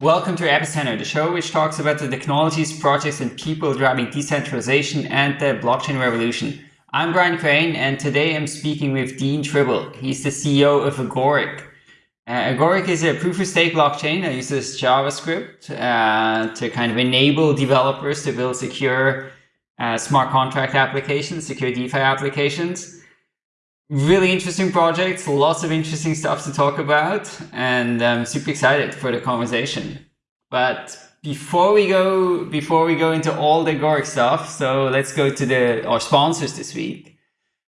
Welcome to Epicenter, the show which talks about the technologies, projects, and people driving decentralization and the blockchain revolution. I'm Brian Crain, and today I'm speaking with Dean Tribble. He's the CEO of Agoric. Uh, Agoric is a proof-of-stake blockchain that uses JavaScript uh, to kind of enable developers to build secure uh, smart contract applications, secure DeFi applications really interesting projects, lots of interesting stuff to talk about, and I'm super excited for the conversation. But before we go, before we go into all the Agoric stuff, so let's go to the our sponsors this week.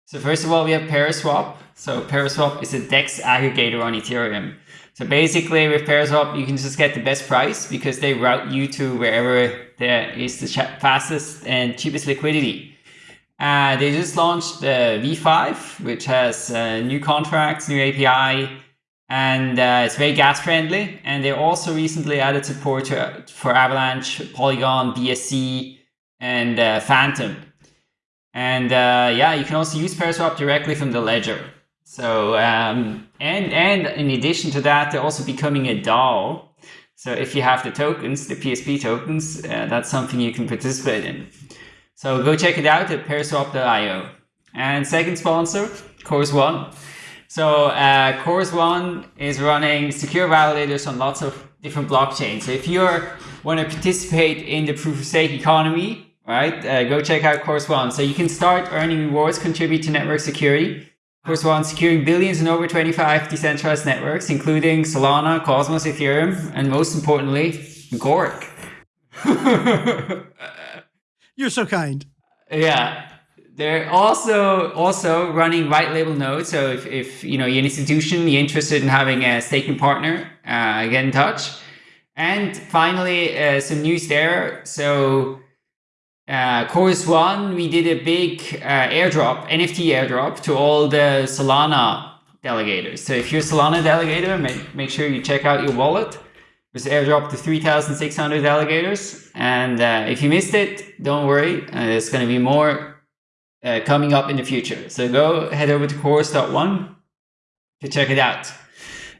So first of all, we have Paraswap. So Paraswap is a DEX aggregator on Ethereum. So basically with Paraswap, you can just get the best price because they route you to wherever there is the fastest and cheapest liquidity. Uh, they just launched the V5, which has uh, new contracts, new API, and uh, it's very gas friendly. And they also recently added support to, for Avalanche, Polygon, BSC, and uh, Fantom. And uh, yeah, you can also use Paraswap directly from the ledger. So um, and and in addition to that, they're also becoming a DAO. So if you have the tokens, the PSP tokens, uh, that's something you can participate in. So go check it out at paraswap.io. And second sponsor, Chorus One. So uh, Chorus One is running secure validators on lots of different blockchains. So if you want to participate in the proof of stake economy, right, uh, go check out Chorus One. So you can start earning rewards, contribute to network security. Chorus One securing billions in over 25 decentralized networks, including Solana, Cosmos, Ethereum, and most importantly, Agoric. You're so kind. Yeah. They're also also running white label nodes. So if, if you know you're an institution, you're interested in having a staking partner, uh, get in touch. And finally, uh, some news there. So uh, Chorus One, we did a big uh, airdrop, NFT airdrop to all the Solana delegators. So if you're a Solana delegator, make, make sure you check out your wallet was airdropped to 3,600 delegators. And uh, if you missed it, don't worry. Uh, there's going to be more uh, coming up in the future. So go head over to chorus.one to check it out.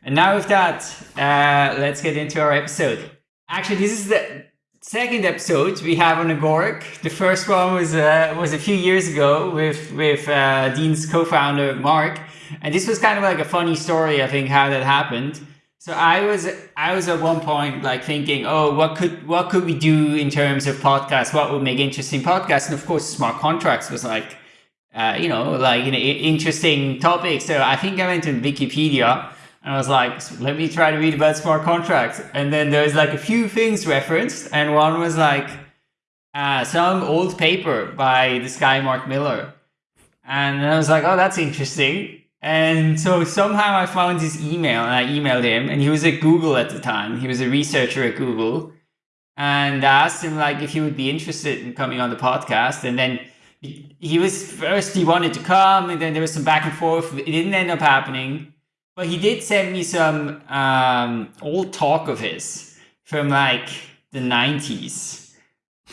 And now with that, uh, let's get into our episode. Actually, this is the second episode we have on Agoric. The first one was uh, was a few years ago with with uh, Dean's co-founder Mark, and this was kind of like a funny story. I think how that happened. So I was I was at one point like thinking, oh, what could what could we do in terms of podcasts? What would make interesting podcasts? And of course, smart contracts was like, uh, you know, like you know, interesting topic. So I think I went to Wikipedia and I was like, let me try to read about smart contracts. And then there was like a few things referenced, and one was like uh, some old paper by this guy Mark Miller, and I was like, oh, that's interesting. And so somehow I found his email and I emailed him and he was at Google at the time. He was a researcher at Google and I asked him like if he would be interested in coming on the podcast. And then he was first, he wanted to come and then there was some back and forth. It didn't end up happening, but he did send me some um, old talk of his from like the 90s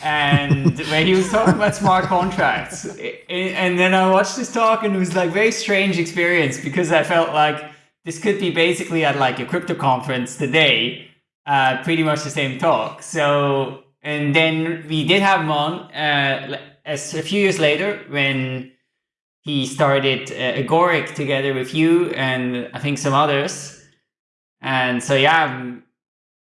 and where he was talking about smart contracts. And then I watched this talk and it was like very strange experience because I felt like this could be basically at like a crypto conference today, uh, pretty much the same talk. So, and then we did have him on uh, as a few years later when he started uh, Agoric together with you and I think some others. And so, yeah,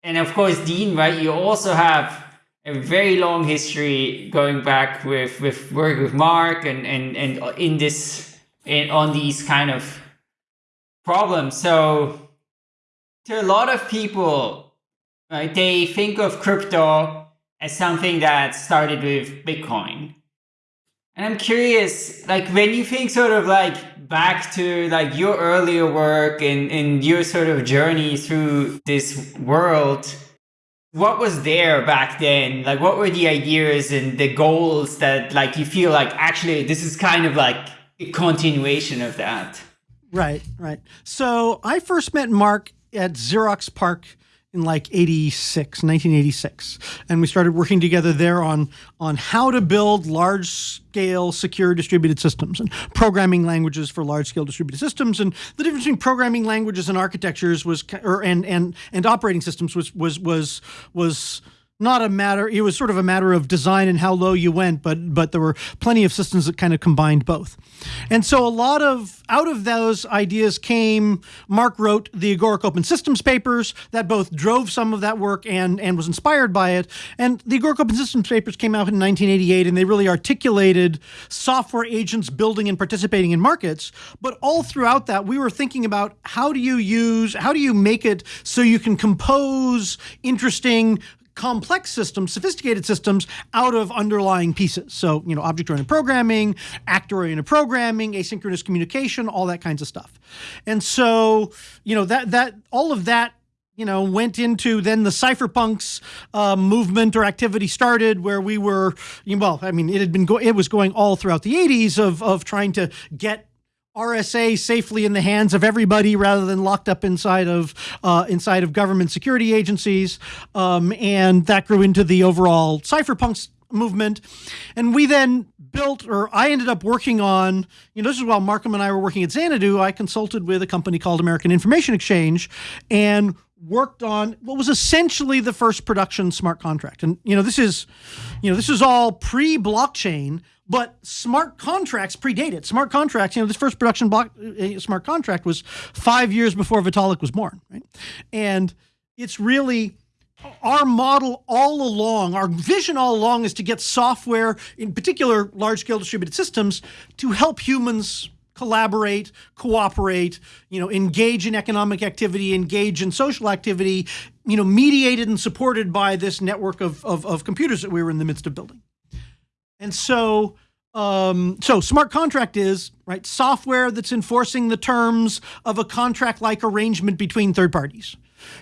and of course, Dean, right? You also have a very long history going back with with work with Mark and and and in this in on these kind of problems. So to a lot of people, right, they think of crypto as something that started with Bitcoin. And I'm curious, like when you think sort of like back to like your earlier work and, and your sort of journey through this world, what was there back then? Like, what were the ideas and the goals that, like, you feel like actually this is kind of like a continuation of that? Right, right. So I first met Mark at Xerox PARC in like 86, 1986. And we started working together there on, on how to build large scale secure distributed systems and programming languages for large scale distributed systems. And the difference between programming languages and architectures was, or, and, and, and operating systems was, was, was, was, not a matter it was sort of a matter of design and how low you went but but there were plenty of systems that kind of combined both. And so a lot of out of those ideas came mark wrote the agoric open systems papers that both drove some of that work and and was inspired by it. And the agoric open systems papers came out in 1988 and they really articulated software agents building and participating in markets. But all throughout that we were thinking about how do you use how do you make it so you can compose interesting complex systems, sophisticated systems out of underlying pieces. So, you know, object-oriented programming, actor-oriented programming, asynchronous communication, all that kinds of stuff. And so, you know, that that all of that you know, went into then the cypherpunks uh, movement or activity started where we were, well, I mean, it had been, it was going all throughout the 80s of, of trying to get RSA safely in the hands of everybody rather than locked up inside of uh, inside of government security agencies, um, and that grew into the overall cypherpunks movement. And we then built, or I ended up working on, you know, this is while MarkM and I were working at Xanadu, I consulted with a company called American Information Exchange and worked on what was essentially the first production smart contract. And, you know, this is, you know, this is all pre-blockchain, but smart contracts predate it. Smart contracts, you know, this first production block uh, smart contract was five years before Vitalik was born, right? And it's really our model all along, our vision all along is to get software, in particular large-scale distributed systems, to help humans collaborate, cooperate, you know, engage in economic activity, engage in social activity, you know, mediated and supported by this network of, of, of computers that we were in the midst of building. And so, um, so smart contract is right software that's enforcing the terms of a contract-like arrangement between third parties.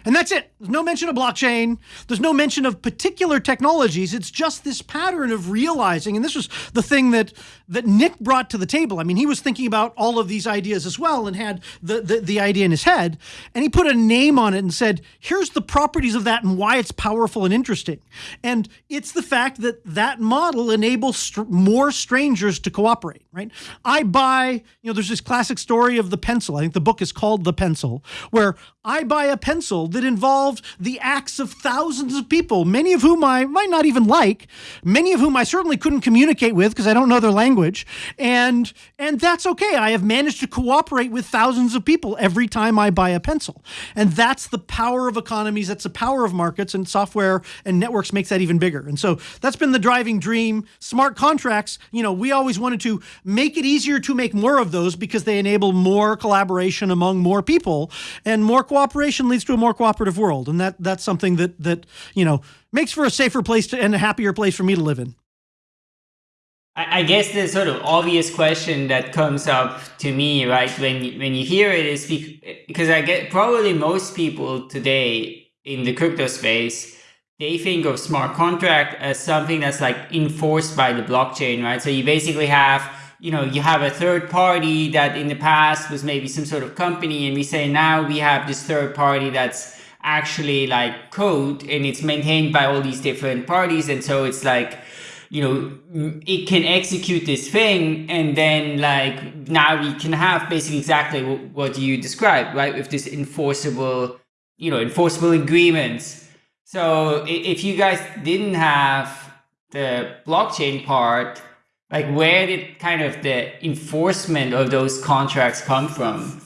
And that's it. There's no mention of blockchain. There's no mention of particular technologies. It's just this pattern of realizing, and this was the thing that that Nick brought to the table. I mean, he was thinking about all of these ideas as well and had the, the, the idea in his head. And he put a name on it and said, here's the properties of that and why it's powerful and interesting. And it's the fact that that model enables more strangers to cooperate, right? I buy, you know, there's this classic story of the pencil. I think the book is called The Pencil, where I buy a pencil that involved the acts of thousands of people, many of whom I might not even like, many of whom I certainly couldn't communicate with because I don't know their language. And, and that's okay. I have managed to cooperate with thousands of people every time I buy a pencil. And that's the power of economies. That's the power of markets and software and networks makes that even bigger. And so that's been the driving dream. Smart contracts, you know, we always wanted to make it easier to make more of those because they enable more collaboration among more people and more cooperation leads to a more cooperative world. And that that's something that, that you know, makes for a safer place to, and a happier place for me to live in. I guess the sort of obvious question that comes up to me, right, when you, when you hear it is because I get probably most people today in the crypto space, they think of smart contract as something that's like enforced by the blockchain, right? So you basically have you know, you have a third party that in the past was maybe some sort of company and we say now we have this third party that's actually like code and it's maintained by all these different parties. And so it's like, you know, it can execute this thing and then like now we can have basically exactly what you described, right? With this enforceable, you know, enforceable agreements. So if you guys didn't have the blockchain part, like where did kind of the enforcement of those contracts come from?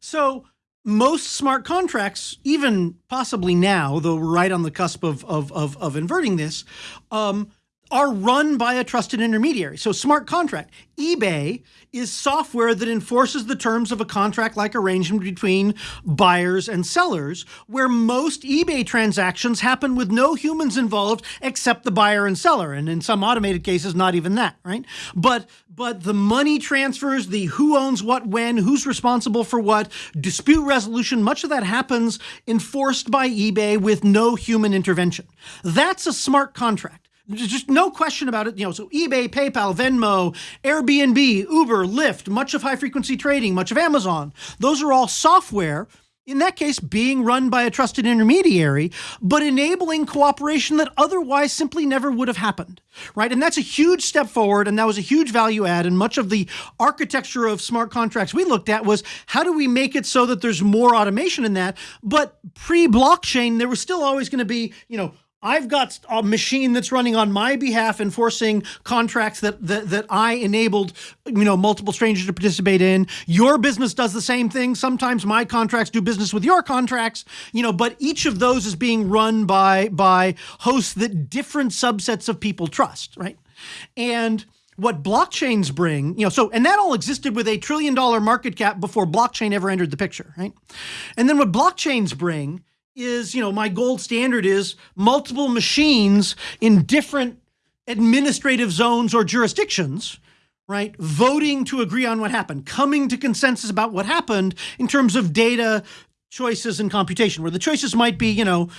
So most smart contracts, even possibly now, though we're right on the cusp of, of, of, of inverting this, um, are run by a trusted intermediary. So smart contract, eBay is software that enforces the terms of a contract-like arrangement between buyers and sellers, where most eBay transactions happen with no humans involved except the buyer and seller, and in some automated cases, not even that, right? But but the money transfers, the who owns what when, who's responsible for what, dispute resolution, much of that happens enforced by eBay with no human intervention. That's a smart contract. There's just no question about it. You know, so eBay, PayPal, Venmo, Airbnb, Uber, Lyft, much of high frequency trading, much of Amazon, those are all software in that case being run by a trusted intermediary, but enabling cooperation that otherwise simply never would have happened, right? And that's a huge step forward, and that was a huge value add. And much of the architecture of smart contracts we looked at was how do we make it so that there's more automation in that? But pre-blockchain, there was still always going to be, you know, I've got a machine that's running on my behalf enforcing contracts that, that that I enabled, you know, multiple strangers to participate in. Your business does the same thing. Sometimes my contracts do business with your contracts, you know, but each of those is being run by by hosts that different subsets of people trust, right? And what blockchains bring, you know, so, and that all existed with a trillion dollar market cap before blockchain ever entered the picture, right? And then what blockchains bring is, you know, my gold standard is multiple machines in different administrative zones or jurisdictions, right, voting to agree on what happened, coming to consensus about what happened in terms of data, choices, and computation, where the choices might be, you know,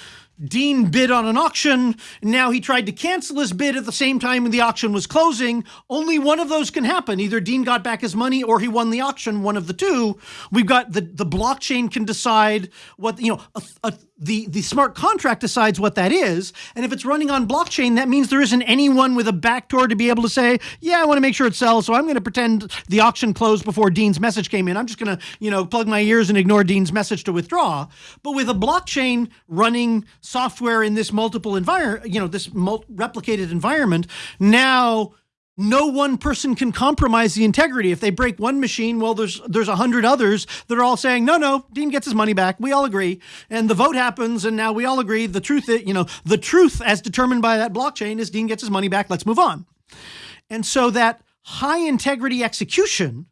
Dean bid on an auction. Now he tried to cancel his bid at the same time when the auction was closing. Only one of those can happen. Either Dean got back his money or he won the auction, one of the two. We've got the, the blockchain can decide what, you know, a, a, the, the smart contract decides what that is. And if it's running on blockchain, that means there isn't anyone with a backdoor to be able to say, yeah, I want to make sure it sells. So I'm going to pretend the auction closed before Dean's message came in. I'm just going to, you know, plug my ears and ignore Dean's message to withdraw. But with a blockchain running software in this multiple environment, you know, this replicated environment, now no one person can compromise the integrity. If they break one machine, well, there's there's a hundred others that are all saying, no, no, Dean gets his money back. We all agree, and the vote happens, and now we all agree. The truth, you know, the truth as determined by that blockchain is Dean gets his money back. Let's move on. And so that high integrity execution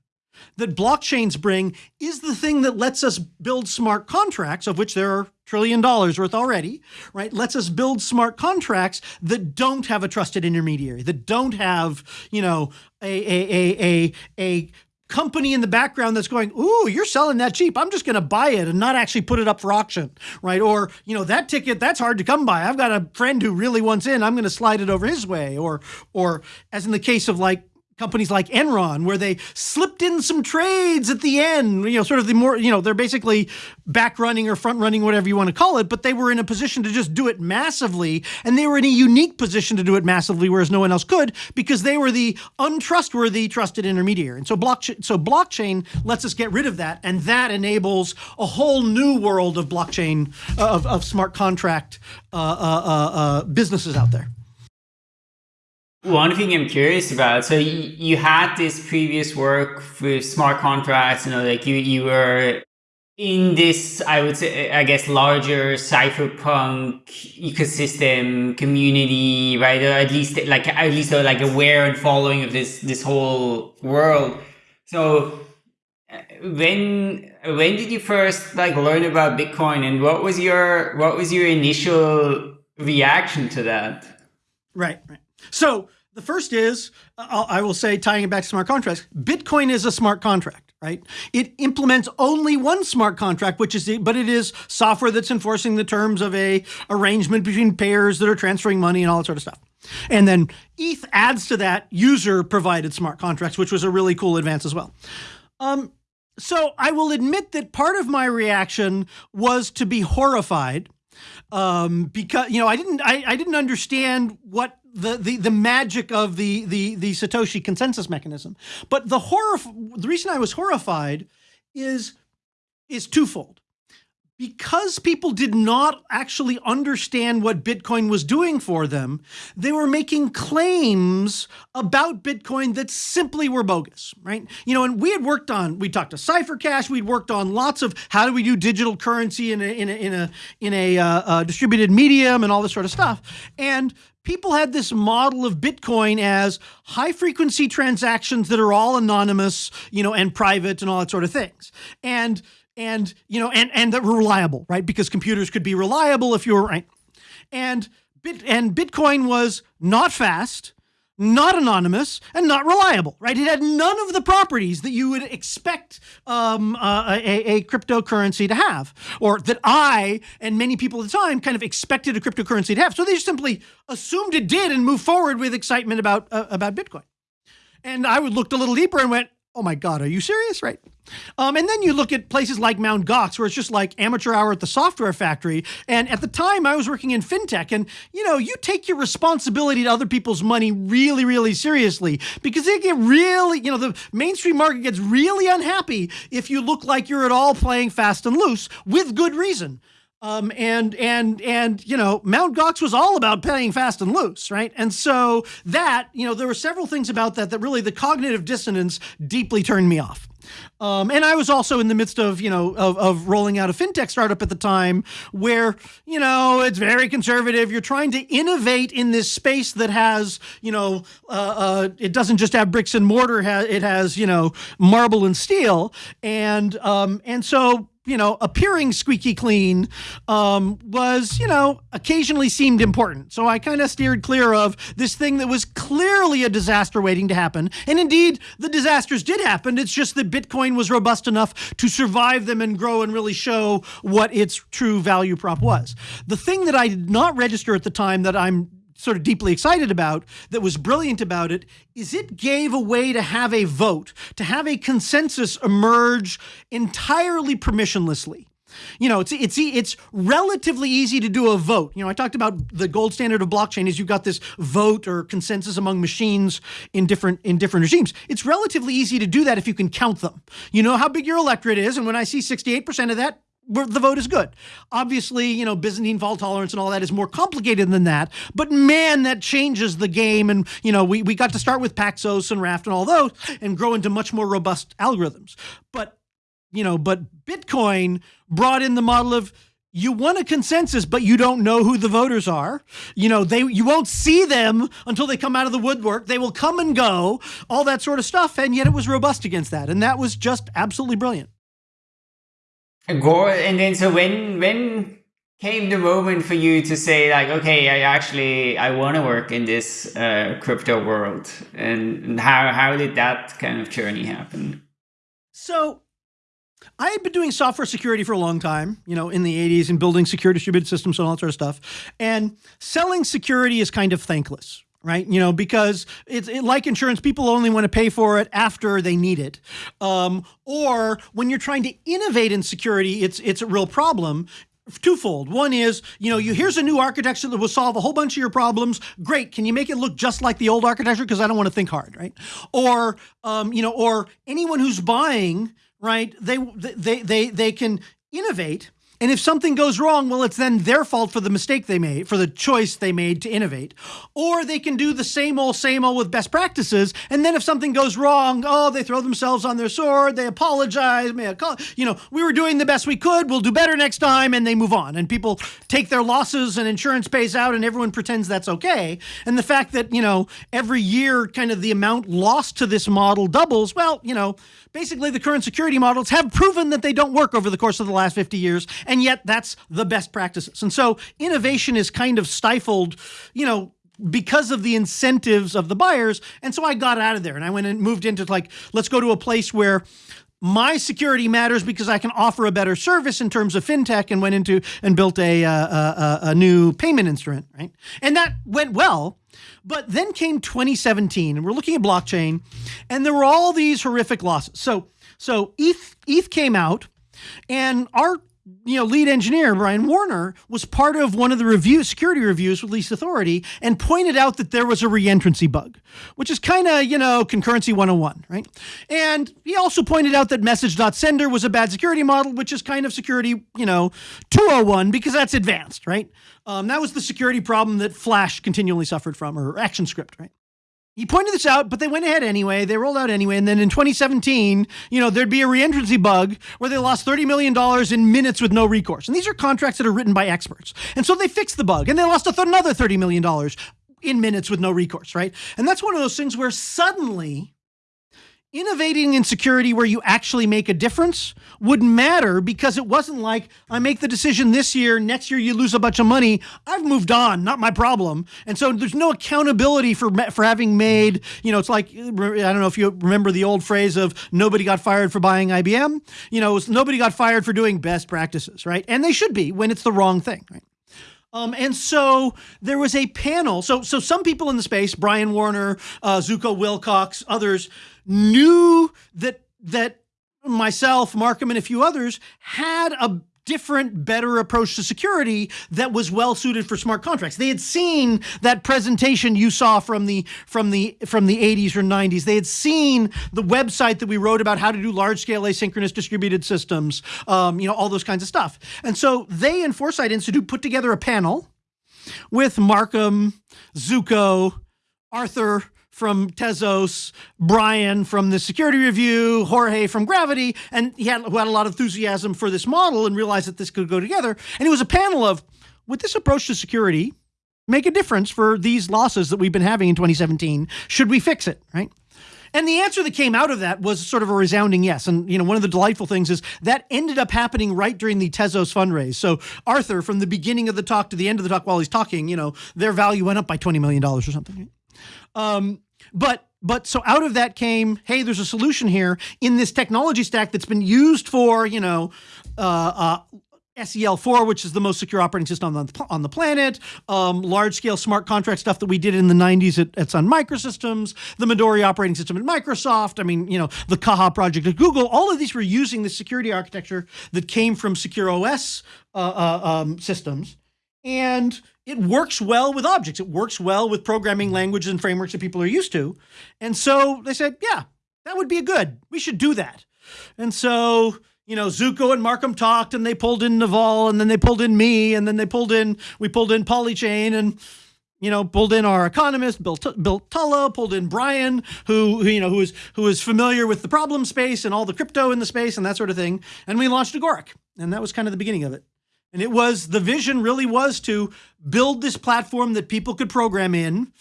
that blockchains bring is the thing that lets us build smart contracts, of which there are trillion dollars worth already, right? Lets us build smart contracts that don't have a trusted intermediary, that don't have, you know, a a a a, a company in the background that's going, ooh, you're selling that cheap. I'm just going to buy it and not actually put it up for auction, right? Or, you know, that ticket, that's hard to come by. I've got a friend who really wants in. I'm going to slide it over his way. Or, or as in the case of like companies like Enron, where they slipped in some trades at the end, you know, sort of the more, you know, they're basically back running or front running, whatever you want to call it, but they were in a position to just do it massively. And they were in a unique position to do it massively, whereas no one else could, because they were the untrustworthy trusted intermediary. And so blockchain, so blockchain lets us get rid of that. And that enables a whole new world of blockchain, uh, of, of smart contract uh, uh, uh, uh businesses out there. One thing I'm curious about, so you, you had this previous work with smart contracts, you know, like you, you were in this, I would say, I guess, larger cypherpunk ecosystem community, right? Or at least like, at least like aware and following of this, this whole world. So uh, when, when did you first like learn about Bitcoin and what was your, what was your initial reaction to that? Right, right. So the first is, I will say, tying it back to smart contracts, Bitcoin is a smart contract, right? It implements only one smart contract, which is, the, but it is software that's enforcing the terms of a arrangement between payers that are transferring money and all that sort of stuff. And then ETH adds to that user provided smart contracts, which was a really cool advance as well. Um, so I will admit that part of my reaction was to be horrified um, because you know I didn't I, I didn't understand what the, the the magic of the the the Satoshi consensus mechanism. But the horror the reason I was horrified is is twofold because people did not actually understand what Bitcoin was doing for them, they were making claims about Bitcoin that simply were bogus, right? You know, and we had worked on, we talked to CipherCash, we'd worked on lots of how do we do digital currency in a, in a, in a, in a uh, uh, distributed medium and all this sort of stuff. And people had this model of Bitcoin as high frequency transactions that are all anonymous, you know, and private and all that sort of things. And and you know and and that were reliable right? Because computers could be reliable if you were right. And bit and bitcoin was not fast not anonymous and not reliable right? It had none of the properties that you would expect um, uh, a, a, cryptocurrency to have or that i and many people at the time kind of expected a cryptocurrency to have. So they just simply assumed it did and moved forward with excitement about uh, about bitcoin. And i would looked a little deeper and went oh my God, are you serious? Right. Um, and then you look at places like Mount Gox, where it's just like amateur hour at the software factory. And at the time, I was working in fintech, and you know, you take your responsibility to other people's money really, really seriously because they get really, you know, the mainstream market gets really unhappy if you look like you're at all playing fast and loose with good reason. Um, and and and you know, Mount Gox was all about playing fast and loose, right? And so that you know, there were several things about that that really the cognitive dissonance deeply turned me off. Um, and I was also in the midst of, you know, of, of rolling out a fintech startup at the time where, you know, it's very conservative. You're trying to innovate in this space that has, you know, uh, uh, it doesn't just have bricks and mortar. It has, you know, marble and steel. And, um, and so you know, appearing squeaky clean um, was, you know, occasionally seemed important. So I kind of steered clear of this thing that was clearly a disaster waiting to happen. And indeed, the disasters did happen. It's just that Bitcoin was robust enough to survive them and grow and really show what its true value prop was. The thing that I did not register at the time that I'm sort of deeply excited about that was brilliant about it is it gave a way to have a vote, to have a consensus emerge entirely permissionlessly. You know, it's it's it's relatively easy to do a vote. You know, I talked about the gold standard of blockchain is you've got this vote or consensus among machines in different in different regimes. It's relatively easy to do that if you can count them. You know how big your electorate is, and when I see 68% of that, the vote is good. Obviously, you know, Byzantine fault tolerance and all that is more complicated than that. But man, that changes the game. And, you know, we, we got to start with Paxos and Raft and all those and grow into much more robust algorithms. But, you know, but Bitcoin brought in the model of you want a consensus, but you don't know who the voters are. You know, they you won't see them until they come out of the woodwork. They will come and go, all that sort of stuff. And yet it was robust against that. And that was just absolutely brilliant. And then so when when came the moment for you to say like, okay, I actually I want to work in this uh, crypto world, and, and how how did that kind of journey happen? So I had been doing software security for a long time, you know, in the 80s and building secure distributed systems and all that sort of stuff. And selling security is kind of thankless, right? You know, because it's it, like insurance, people only want to pay for it after they need it. Um, or when you're trying to innovate in security, it's it's a real problem twofold. One is, you know, you here's a new architecture that will solve a whole bunch of your problems. Great. Can you make it look just like the old architecture? Because I don't want to think hard, right? Or, um, you know, or anyone who's buying, right? They they they they can innovate and if something goes wrong, well, it's then their fault for the mistake they made, for the choice they made to innovate. Or they can do the same old, same old with best practices. And then if something goes wrong, oh, they throw themselves on their sword, they apologize, you know, we were doing the best we could, we'll do better next time, and they move on. And people take their losses and insurance pays out and everyone pretends that's okay. And the fact that, you know, every year kind of the amount lost to this model doubles, well, you know, basically the current security models have proven that they don't work over the course of the last 50 years and yet that's the best practices. And so innovation is kind of stifled, you know, because of the incentives of the buyers. And so I got out of there and I went and moved into like, let's go to a place where my security matters because I can offer a better service in terms of fintech and went into and built a, uh, a, a new payment instrument, right? And that went well. But then came 2017 and we're looking at blockchain and there were all these horrific losses. So, so ETH, ETH came out and our you know, lead engineer Brian Warner was part of one of the review security reviews with Least Authority and pointed out that there was a reentrancy bug, which is kind of, you know, concurrency 101, right? And he also pointed out that message.sender was a bad security model, which is kind of security, you know, 201 because that's advanced, right? Um, that was the security problem that Flash continually suffered from or ActionScript, right? He pointed this out, but they went ahead anyway. They rolled out anyway. And then in 2017, you know, there'd be a reentrancy bug where they lost $30 million in minutes with no recourse. And these are contracts that are written by experts. And so they fixed the bug and they lost another $30 million in minutes with no recourse, right? And that's one of those things where suddenly innovating in security where you actually make a difference would matter because it wasn't like I make the decision this year, next year you lose a bunch of money. I've moved on, not my problem. And so there's no accountability for for having made, you know, it's like I don't know if you remember the old phrase of nobody got fired for buying IBM. You know, nobody got fired for doing best practices, right? And they should be when it's the wrong thing, right? Um, and so there was a panel. So, so some people in the space, Brian Warner, uh, Zooko Wilcox, others, knew that that myself, MarkM, and a few others had a different, better approach to security that was well suited for smart contracts. They had seen that presentation you saw from the from the from the 80s or 90s. They had seen the website that we wrote about how to do large scale asynchronous distributed systems, um, you know, all those kinds of stuff. And so they and Foresight Institute put together a panel with MarkM, Zooko, Arthur, from Tezos, Brian from the Security Review, Jorge from Gravity, and he had, who had a lot of enthusiasm for this model and realized that this could go together. And it was a panel of, would this approach to security make a difference for these losses that we've been having in 2017? Should we fix it, right? And the answer that came out of that was sort of a resounding yes. And you know, one of the delightful things is that ended up happening right during the Tezos fundraise. So Arthur, from the beginning of the talk to the end of the talk, while he's talking, you know, their value went up by twenty million dollars or something. Um, but but so out of that came, hey, there's a solution here in this technology stack that's been used for, you know, uh, uh, SEL4, which is the most secure operating system on the, on the planet, um, large scale smart contract stuff that we did in the 90s at, at Sun Microsystems, the Midori operating system at Microsoft. I mean, you know, the Caja project at Google. All of these were using the security architecture that came from Secure OS uh, uh, um, systems. And it works well with objects. It works well with programming languages and frameworks that people are used to. And so they said, yeah, that would be a good. We should do that. And so, you know, Zooko and MarkM talked and they pulled in Naval and then they pulled in me and then they pulled in, we pulled in Polychain and, you know, pulled in our economist, Bill, Bill Tulloh, pulled in Brian, who, who, you know, who is, who is familiar with the problem space and all the crypto in the space and that sort of thing. And we launched Agoric. And that was kind of the beginning of it. And it was the vision really was to build this platform that people could program in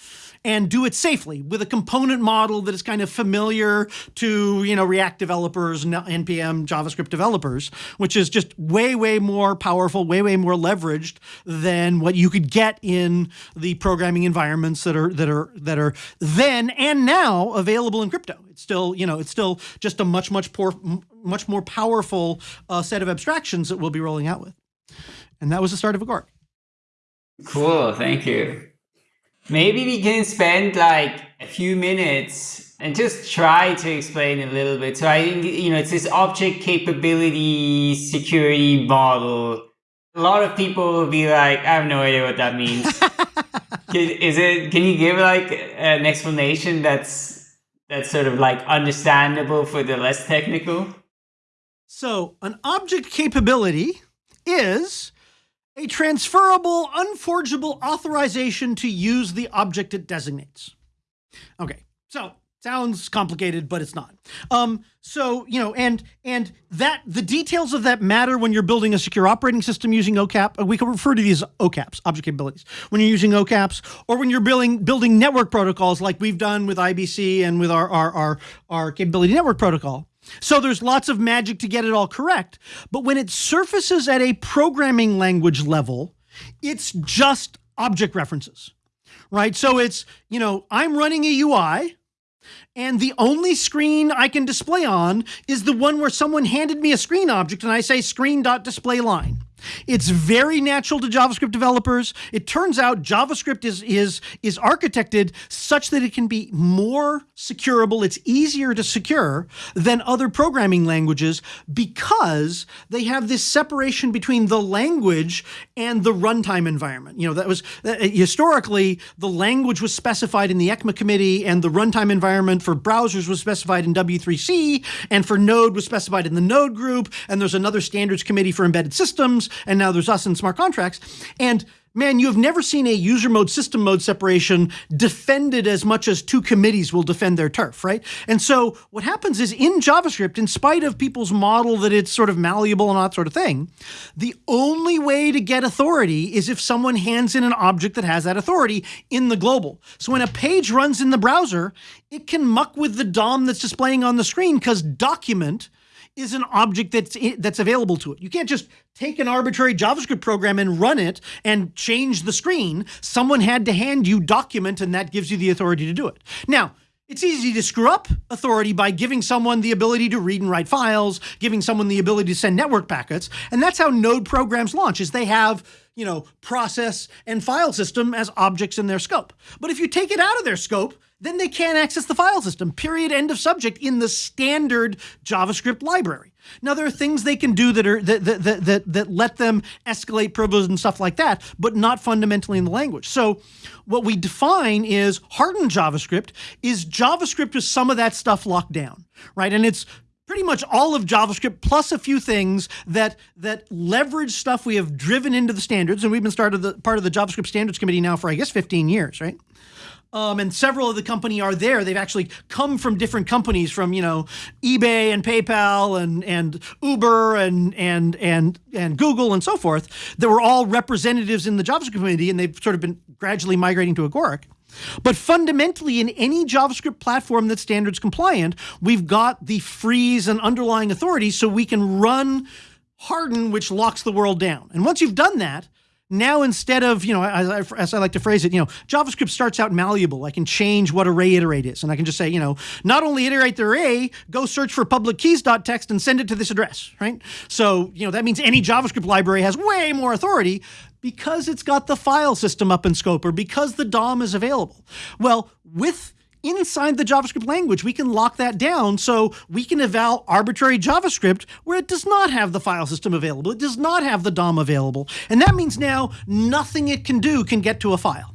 and do it safely with a component model that is kind of familiar to, you know, React developers, NPM, JavaScript developers, which is just way, way more powerful, way, way more leveraged than what you could get in the programming environments that are that are that are then and now available in crypto. It's still, you know, it's still just a much, much poor, much more powerful uh, set of abstractions that we'll be rolling out with. And that was the start of Agoric. Cool, thank you. Maybe we can spend like a few minutes and just try to explain a little bit. So I think, you know, it's this object capability security model. A lot of people will be like, I have no idea what that means. Is it, can you give like an explanation that's, that's sort of like understandable for the less technical? So an object capability is a transferable, unforgeable authorization to use the object it designates. Okay, so sounds complicated, but it's not. Um, so you know, and and that the details of that matter when you're building a secure operating system using OCAP. We can refer to these OCAPs, object capabilities, when you're using OCAPs, or when you're building building network protocols like we've done with IBC and with our our our, our capability network protocol. So there's lots of magic to get it all correct. But when it surfaces at a programming language level, it's just object references, right? So it's, you know, I'm running a UI and the only screen I can display on is the one where someone handed me a screen object and I say screen.display line. It's very natural to JavaScript developers. It turns out JavaScript is, is, is architected such that it can be more securable. It's easier to secure than other programming languages because they have this separation between the language and the runtime environment. You know, that was uh, historically the language was specified in the ECMA committee and the runtime environment for browsers was specified in W3C and for Node was specified in the Node group. And there's another standards committee for embedded systems and now there's us in smart contracts. And man, you have never seen a user mode system mode separation defended as much as two committees will defend their turf, right? And so what happens is in JavaScript, in spite of people's model that it's sort of malleable and that sort of thing, the only way to get authority is if someone hands in an object that has that authority in the global. So when a page runs in the browser, it can muck with the DOM that's displaying on the screen because document is an object that's that's available to it. You can't just take an arbitrary JavaScript program and run it and change the screen. Someone had to hand you document and that gives you the authority to do it. Now, it's easy to screw up authority by giving someone the ability to read and write files, giving someone the ability to send network packets. And that's how node programs launch is they have, you know, process and file system as objects in their scope. But if you take it out of their scope, then they can't access the file system, period, end of subject, in the standard JavaScript library. Now, there are things they can do that are that that that that, let them escalate privileges and stuff like that, but not fundamentally in the language. So, what we define is hardened JavaScript is JavaScript with some of that stuff locked down, right? And it's pretty much all of JavaScript plus a few things that that leverage stuff we have driven into the standards, and we've been started the part of the JavaScript standards committee now for I guess 15 years, right? Um, and several of the company are there. They've actually come from different companies, from you know eBay and PayPal and and Uber and and and and Google and so forth. That were all representatives in the JavaScript community, and they've sort of been gradually migrating to Agoric. But fundamentally, in any JavaScript platform that's standards compliant, we've got the freeze and underlying authority, so we can run harden, which locks the world down. And once you've done that, now instead of, you know, as I, as I, like to phrase it, you know, JavaScript starts out malleable. I can change what array iterate is. And I can just say, you know, not only iterate the array, go search for public keys.txt and send it to this address, right? So, you know, that means any JavaScript library has way more authority because it's got the file system up in scope or because the DOM is available. Well, with inside the JavaScript language, we can lock that down so we can eval arbitrary JavaScript where it does not have the file system available. It does not have the DOM available. And that means now nothing it can do can get to a file.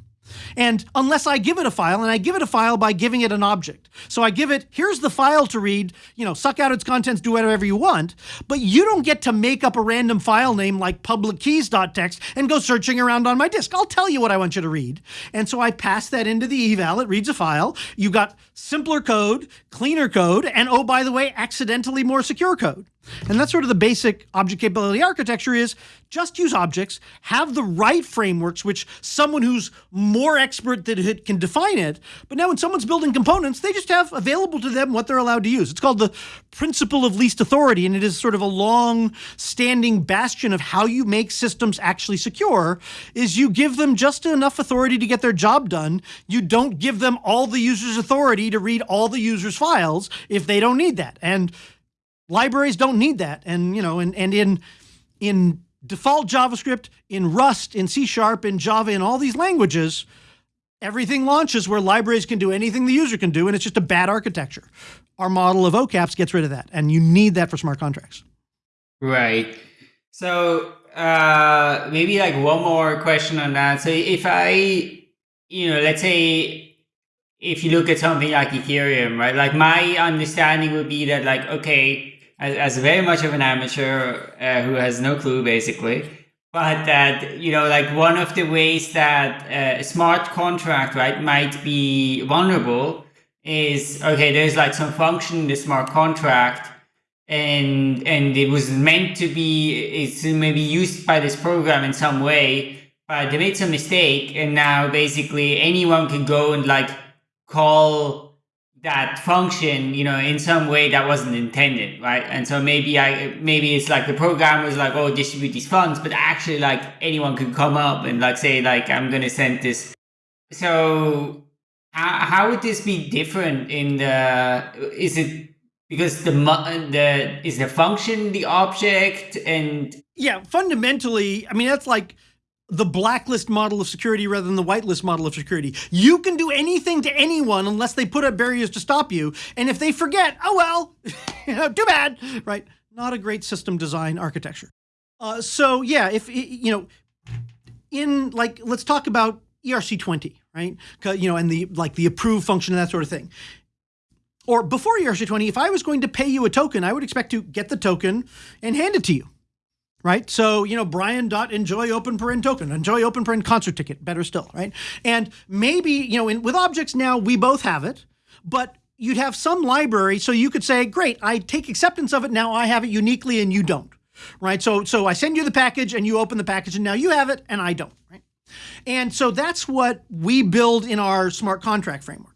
And unless I give it a file, and I give it a file by giving it an object. So I give it, here's the file to read, you know, suck out its contents, do whatever you want, but you don't get to make up a random file name like public keys.txt and go searching around on my disk. I'll tell you what I want you to read. And so I pass that into the eval, it reads a file. You got simpler code, cleaner code, and oh, by the way, accidentally more secure code. And that's sort of the basic object capability architecture is just use objects, have the right frameworks, which someone who's more expert than it can define it. But now when someone's building components, they just have available to them what they're allowed to use. It's called the principle of least authority, and it is sort of a long standing bastion of how you make systems actually secure is you give them just enough authority to get their job done. You don't give them all the user's authority to read all the user's files if they don't need that. And Libraries don't need that. And, you know, and, and in, in default JavaScript, in Rust, in C Sharp, in Java, in all these languages, everything launches where libraries can do anything the user can do, and it's just a bad architecture. Our model of OCAPS gets rid of that, and you need that for smart contracts. Right. So uh, maybe like one more question on that. So if I, you know, let's say if you look at something like Ethereum, right? Like my understanding would be that like, okay, as, as very much of an amateur uh, who has no clue basically. But that you know like one of the ways that uh, a smart contract right might be vulnerable is okay there's like some function in the smart contract and and it was meant to be it's maybe used by this program in some way but they made some mistake and now basically anyone can go and like call that function, you know, in some way that wasn't intended, right? And so maybe I, maybe it's like the program was like, oh, distribute these funds, but actually like anyone could come up and like say like, I'm to send this. So how, how would this be different in the, is it because the, the, is the function the object and? Yeah, fundamentally, I mean, that's like, the blacklist model of security rather than the whitelist model of security. You can do anything to anyone unless they put up barriers to stop you. And if they forget, oh well, too bad, right? Not a great system design architecture. Uh, so yeah, if you know, in like, let's talk about ERC20, right? You know, and the like the approve function and that sort of thing. Or before ERC20, if I was going to pay you a token, I would expect to get the token and hand it to you right? So, you know, Brian dot enjoy open paren token, enjoy open paren concert ticket, better still, right? And maybe, you know, in, with objects now, we both have it, but you'd have some library so you could say, great, I take acceptance of it, now I have it uniquely and you don't, right? So, so I send you the package and you open the package and now you have it and I don't, right? And so that's what we build in our smart contract framework.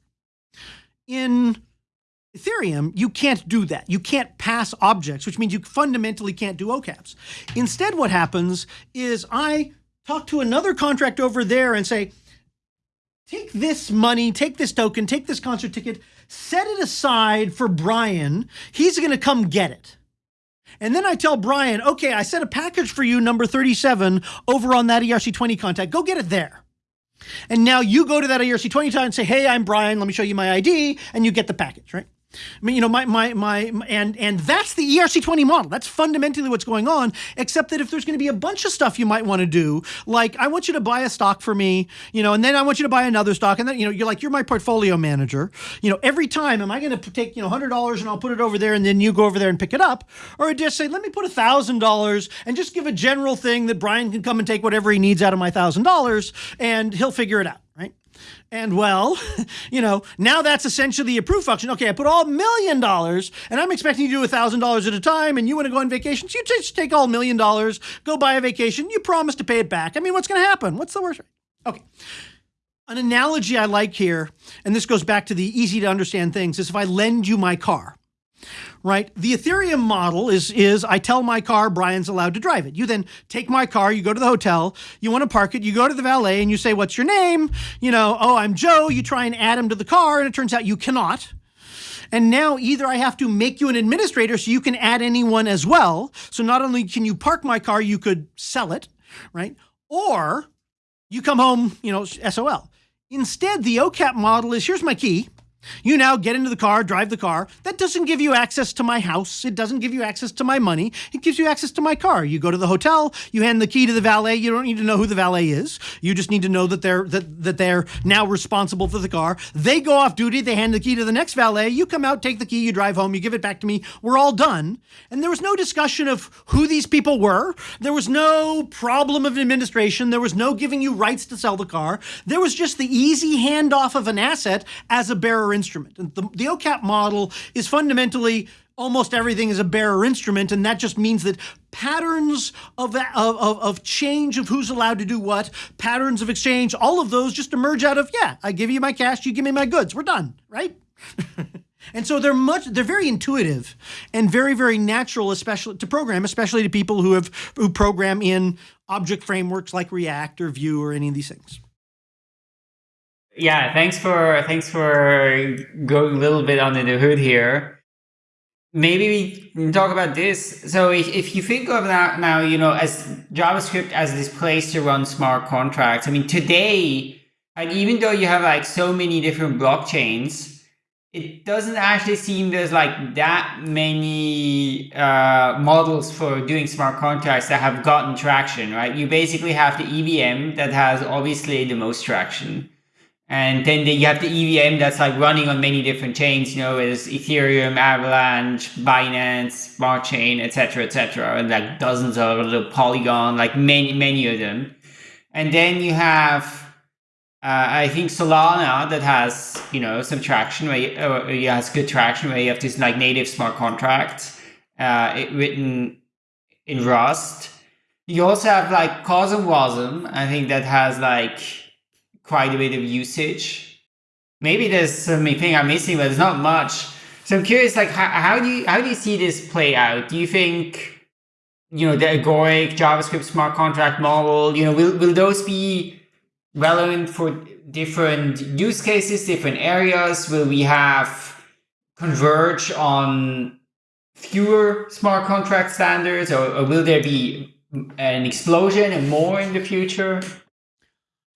In Ethereum, you can't do that. You can't pass objects, which means you fundamentally can't do OCAPs. Instead, what happens is I talk to another contract over there and say, take this money, take this token, take this concert ticket, set it aside for Brian. He's going to come get it. And then I tell Brian, okay, I set a package for you, number 37, over on that ERC20 contact. Go get it there. And now you go to that ERC20 and say, hey, I'm Brian. Let me show you my ID. And you get the package, right? I mean, you know, my, my, my, and, and that's the ERC20 model. That's fundamentally what's going on, except that if there's going to be a bunch of stuff you might want to do, like I want you to buy a stock for me, you know, and then I want you to buy another stock. And then, you know, you're like, you're my portfolio manager. You know, every time, am I going to take, you know, $100 and I'll put it over there and then you go over there and pick it up? Or just say, let me put $1,000 and just give a general thing that Brian can come and take whatever he needs out of my $1,000 and he'll figure it out, right? And well, you know, now that's essentially a proof function. Okay, I put all million dollars and I'm expecting you to do a thousand dollars at a time and you want to go on vacation. So you just take all million dollars, go buy a vacation, you promise to pay it back. I mean, what's going to happen? What's the worst? Okay. An analogy I like here, and this goes back to the easy to understand things, is if I lend you my car right? The Ethereum model is, is I tell my car Brian's allowed to drive it. You then take my car, you go to the hotel, you want to park it, you go to the valet and you say, what's your name? You know, oh, I'm Joe. You try and add him to the car and it turns out you cannot. And now either I have to make you an administrator so you can add anyone as well. So not only can you park my car, you could sell it, right? Or you come home, you know, SOL. Instead, the OCAP model is here's my key. You now get into the car, drive the car. That doesn't give you access to my house. It doesn't give you access to my money. It gives you access to my car. You go to the hotel, you hand the key to the valet. You don't need to know who the valet is. You just need to know that they're that, that they're now responsible for the car. They go off duty, they hand the key to the next valet. You come out, take the key, you drive home, you give it back to me. We're all done. And there was no discussion of who these people were. There was no problem of administration. There was no giving you rights to sell the car. There was just the easy handoff of an asset as a bearer instrument. And the, the OCAP model is fundamentally almost everything is a bearer instrument, and that just means that patterns of, of, of change of who's allowed to do what, patterns of exchange, all of those just emerge out of, yeah, I give you my cash, you give me my goods, we're done, right? and so they're much, they're very intuitive and very, very natural, especially to program, especially to people who have, who program in object frameworks like React or Vue or any of these things. Yeah, thanks for thanks for going a little bit under the hood here. Maybe we talk about this. So if, if you think of that now, you know, as JavaScript as this place to run smart contracts. I mean, today, and even though you have like so many different blockchains, it doesn't actually seem there's like that many uh, models for doing smart contracts that have gotten traction, right? You basically have the EVM that has obviously the most traction. And then you have the EVM that's like running on many different chains, you know, is Ethereum, Avalanche, Binance, Smart Chain, etc., etc., and like dozens of little Polygon, like many, many of them. And then you have, uh, I think Solana that has, you know, some traction where you, uh, it has good traction where you have this like native smart contract uh, it, written in Rust. You also have like CosmWasm, I think that has like quite a bit of usage. Maybe there's something I'm missing, but there's not much. So I'm curious, like, how, how do you how do you see this play out? Do you think, you know, the Agoric JavaScript smart contract model, you know, will will those be relevant for different use cases, different areas? Will we have converge on fewer smart contract standards, or, or will there be an explosion and more in the future?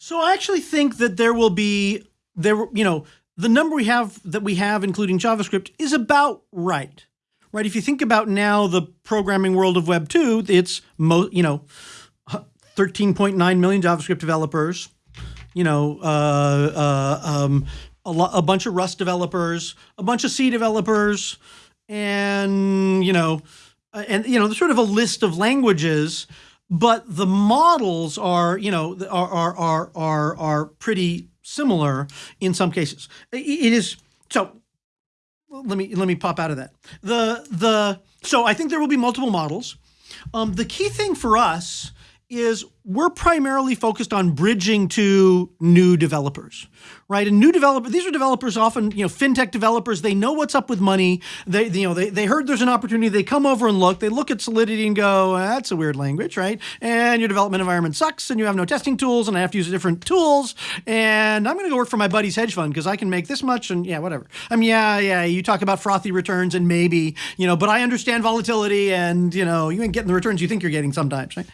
So I actually think that there will be there you know the number we have that we have including JavaScript is about right. Right? If you think about now the programming world of web 2, it's mo you know 13.9 million JavaScript developers, you know, uh, uh, um, a, a bunch of Rust developers, a bunch of C developers, and you know, and you know, sort of a list of languages but the models are, you know, are are are are, are pretty similar in some cases. It is so. Let me let me pop out of that. The the so I think there will be multiple models. Um, the key thing for us is we're primarily focused on bridging to new developers, right? And new developers, these are developers often, you know, fintech developers. They know what's up with money. They, you know, they, they heard there's an opportunity. They come over and look. They look at Solidity and go, that's a weird language, right? And your development environment sucks, and you have no testing tools, and I have to use different tools. And I'm going to go work for my buddy's hedge fund because I can make this much, and yeah, whatever. I mean, yeah, yeah. You talk about frothy returns, and maybe, you know, but I understand volatility, and you know, you ain't getting the returns you think you're getting sometimes, right?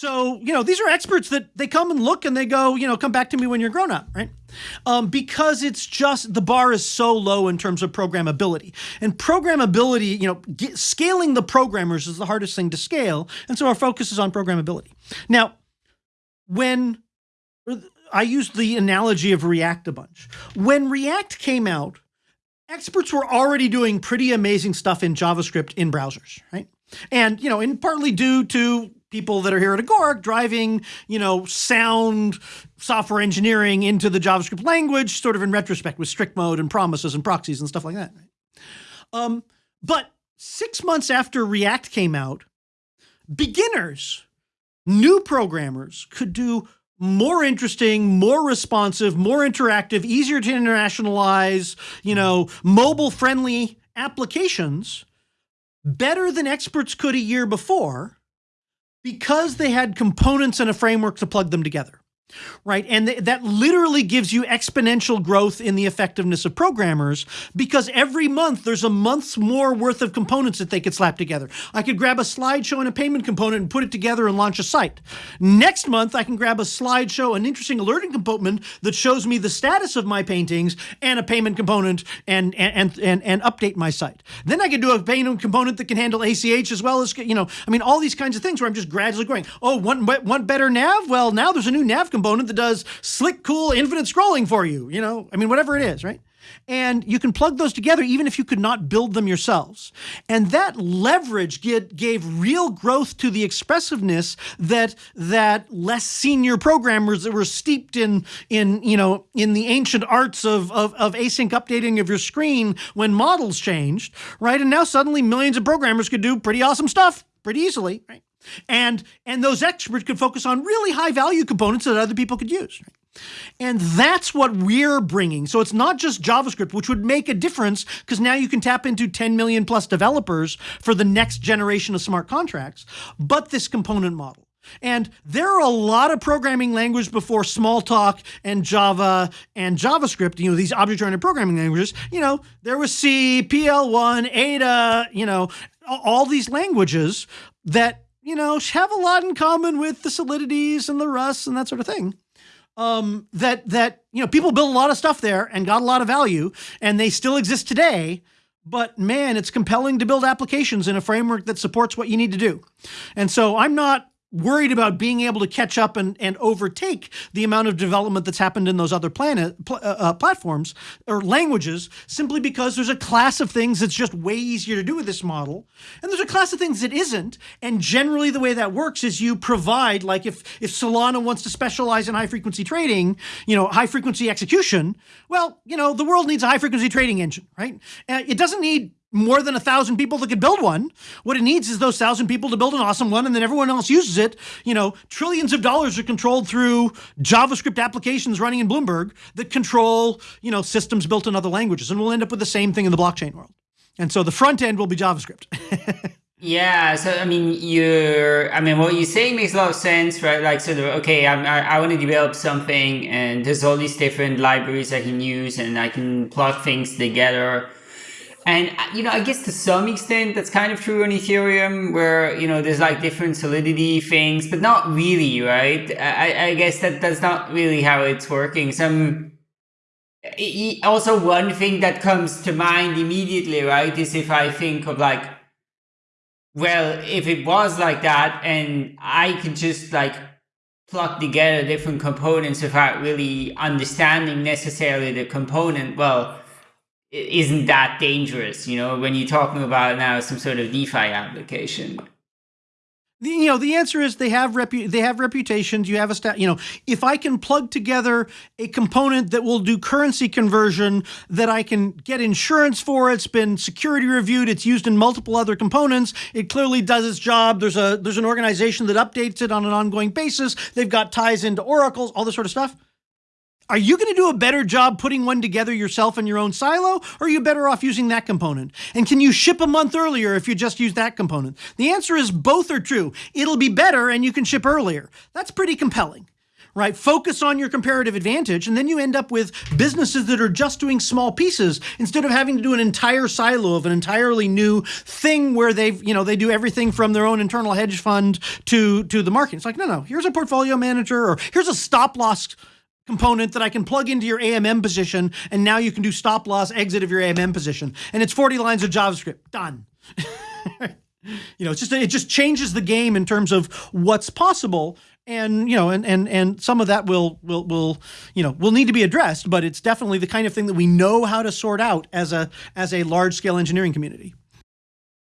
So, you know, these are experts that they come and look and they go, you know, come back to me when you're grown up, right? Um, because it's just the bar is so low in terms of programmability. And programmability, you know, get, scaling the programmers is the hardest thing to scale. And so our focus is on programmability. Now, when I used the analogy of React a bunch, when React came out, experts were already doing pretty amazing stuff in JavaScript in browsers, right? And, you know, and partly due to people that are here at Agoric driving, you know, sound software engineering into the JavaScript language, sort of in retrospect with strict mode and promises and proxies and stuff like that. Um, but six months after React came out, beginners, new programmers could do more interesting, more responsive, more interactive, easier to internationalize, you know, mobile friendly applications better than experts could a year before because they had components and a framework to plug them together right? And th that literally gives you exponential growth in the effectiveness of programmers because every month there's a month's more worth of components that they could slap together. I could grab a slideshow and a payment component and put it together and launch a site. Next month, I can grab a slideshow, an interesting alerting component that shows me the status of my paintings and a payment component and, and, and, and update my site. Then I can do a payment component that can handle ACH as well as, you know, I mean, all these kinds of things where I'm just gradually growing. Oh, one, one better nav? Well, now there's a new nav component component that does slick, cool, infinite scrolling for you, you know, I mean, whatever it is, right? And you can plug those together even if you could not build them yourselves. And that leverage get, gave real growth to the expressiveness that that less senior programmers that were steeped in in you know in the ancient arts of, of, of async updating of your screen when models changed, right? And now suddenly millions of programmers could do pretty awesome stuff pretty easily, right? And, and those experts could focus on really high value components that other people could use. And that's what we're bringing. So it's not just JavaScript, which would make a difference because now you can tap into 10 million plus developers for the next generation of smart contracts, but this component model. And there are a lot of programming languages before Smalltalk and Java and JavaScript, you know, these object-oriented programming languages, you know, there was C, PL1, Ada, you know, all these languages that you know, have a lot in common with the solidities and the Rusts and that sort of thing. Um, that that you know, people built a lot of stuff there and got a lot of value, and they still exist today. But man, it's compelling to build applications in a framework that supports what you need to do. And so I'm not worried about being able to catch up and, and overtake the amount of development that's happened in those other planet pl uh, uh, platforms or languages simply because there's a class of things that's just way easier to do with this model. And there's a class of things that isn't. And generally the way that works is you provide like if if Solana wants to specialize in high frequency trading you know high frequency execution well you know the world needs a high frequency trading engine right? Uh, it doesn't need more than a thousand people that could build one. What it needs is those thousand people to build an awesome one, and then everyone else uses it. You know, trillions of dollars are controlled through JavaScript applications running in Bloomberg that control, you know, systems built in other languages, and we'll end up with the same thing in the blockchain world. And so the front end will be JavaScript. Yeah, so I mean, you're, I mean, what you're saying makes a lot of sense, right? Like, sort of, okay, I'm, I, I want to develop something, and there's all these different libraries I can use, and I can plug things together. And, uh, you know, I guess to some extent that's kind of true on Ethereum where, you know, there's like different solidity things, but not really, right? I, I guess that that's not really how it's working. Some, also one thing that comes to mind immediately, right, is if I think of like, well, if it was like that and I could just like plug together different components without really understanding necessarily the component, well, isn't that dangerous, you know, when you're talking about now some sort of DeFi application. you know the answer is they have repu- they have reputations you have a stat you know if i can plug together a component that will do currency conversion that i can get insurance for it's been security reviewed it's used in multiple other components it clearly does its job there's a there's an organization that updates it on an ongoing basis they've got ties into oracles all this sort of stuff are you going to do a better job putting one together yourself in your own silo, or are you better off using that component? And can you ship a month earlier if you just use that component? The answer is both are true. It'll be better and you can ship earlier. That's pretty compelling right? Focus on your comparative advantage, and then you end up with businesses that are just doing small pieces instead of having to do an entire silo of an entirely new thing where they've, you know, they do everything from their own internal hedge fund to to the market. It's like, no, no, here's a portfolio manager, or here's a stop loss component that I can plug into your AMM position, and now you can do stop loss exit of your AMM position. And it's 40 lines of JavaScript. Done. you know, it's just it just changes the game in terms of what's possible. And you know, and and and some of that will will will you know will need to be addressed, but it's definitely the kind of thing that we know how to sort out as a as a large scale engineering community.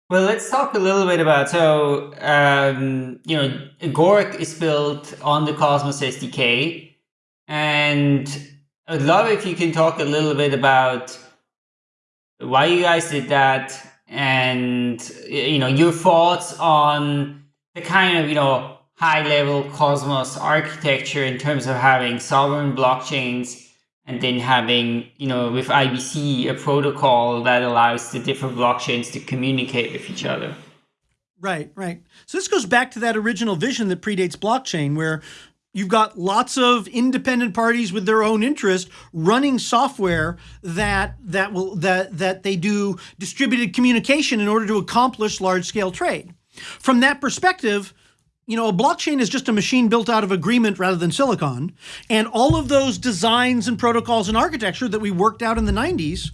Well, let's talk a little bit about so um, you know Agoric is built on the Cosmos SDK, and I'd love if you can talk a little bit about why you guys did that and you know your thoughts on the kind of you know high level cosmos architecture in terms of having sovereign blockchains and then having you know with ibc a protocol that allows the different blockchains to communicate with each other. Right right. So this goes back to that original vision that predates blockchain where You've got lots of independent parties with their own interest running software that that will that that they do distributed communication in order to accomplish large scale trade. From that perspective, you know, a blockchain is just a machine built out of agreement rather than silicon. And all of those designs and protocols and architecture that we worked out in the 90s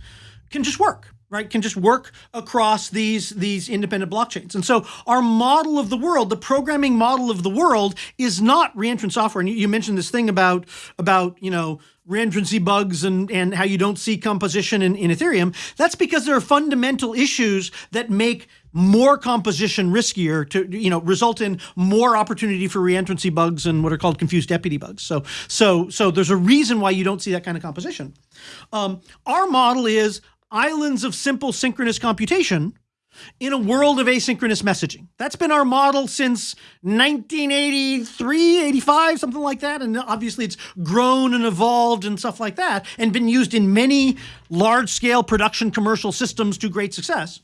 can just work right, can just work across these, these independent blockchains. And so our model of the world, the programming model of the world is not reentrant software. And you, you mentioned this thing about, about, you know, reentrancy bugs and, and how you don't see composition in, in Ethereum. That's because there are fundamental issues that make more composition riskier to you know result in more opportunity for reentrancy bugs and what are called confused deputy bugs. So so so there's a reason why you don't see that kind of composition. Um, our model is islands of simple synchronous computation in a world of asynchronous messaging. That's been our model since 1983, 85, something like that. And obviously it's grown and evolved and stuff like that and been used in many large scale production commercial systems to great success.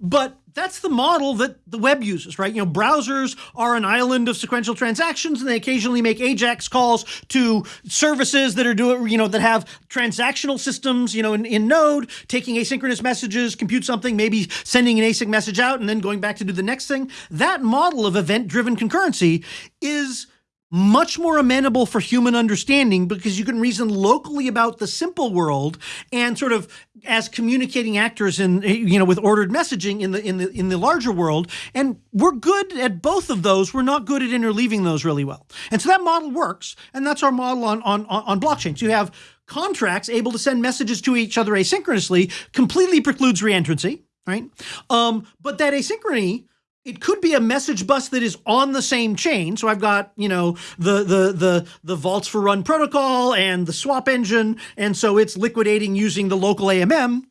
But that's the model that the web uses, right? You know, browsers are an island of sequential transactions, and they occasionally make AJAX calls to services that are doing, you know, that have transactional systems, you know, in, in Node, taking asynchronous messages, compute something, maybe sending an async message out, and then going back to do the next thing. That model of event-driven concurrency is much more amenable for human understanding because you can reason locally about the simple world and sort of as communicating actors in you know with ordered messaging in the in the in the larger world. And we're good at both of those. We're not good at interleaving those really well. And so that model works. And that's our model on on on blockchains. You have contracts able to send messages to each other asynchronously completely precludes reentrancy right? Um, but that asynchrony it could be a message bus that is on the same chain. So I've got, you know, the the the the vaults for run protocol and the swap engine, and so it's liquidating using the local AMM.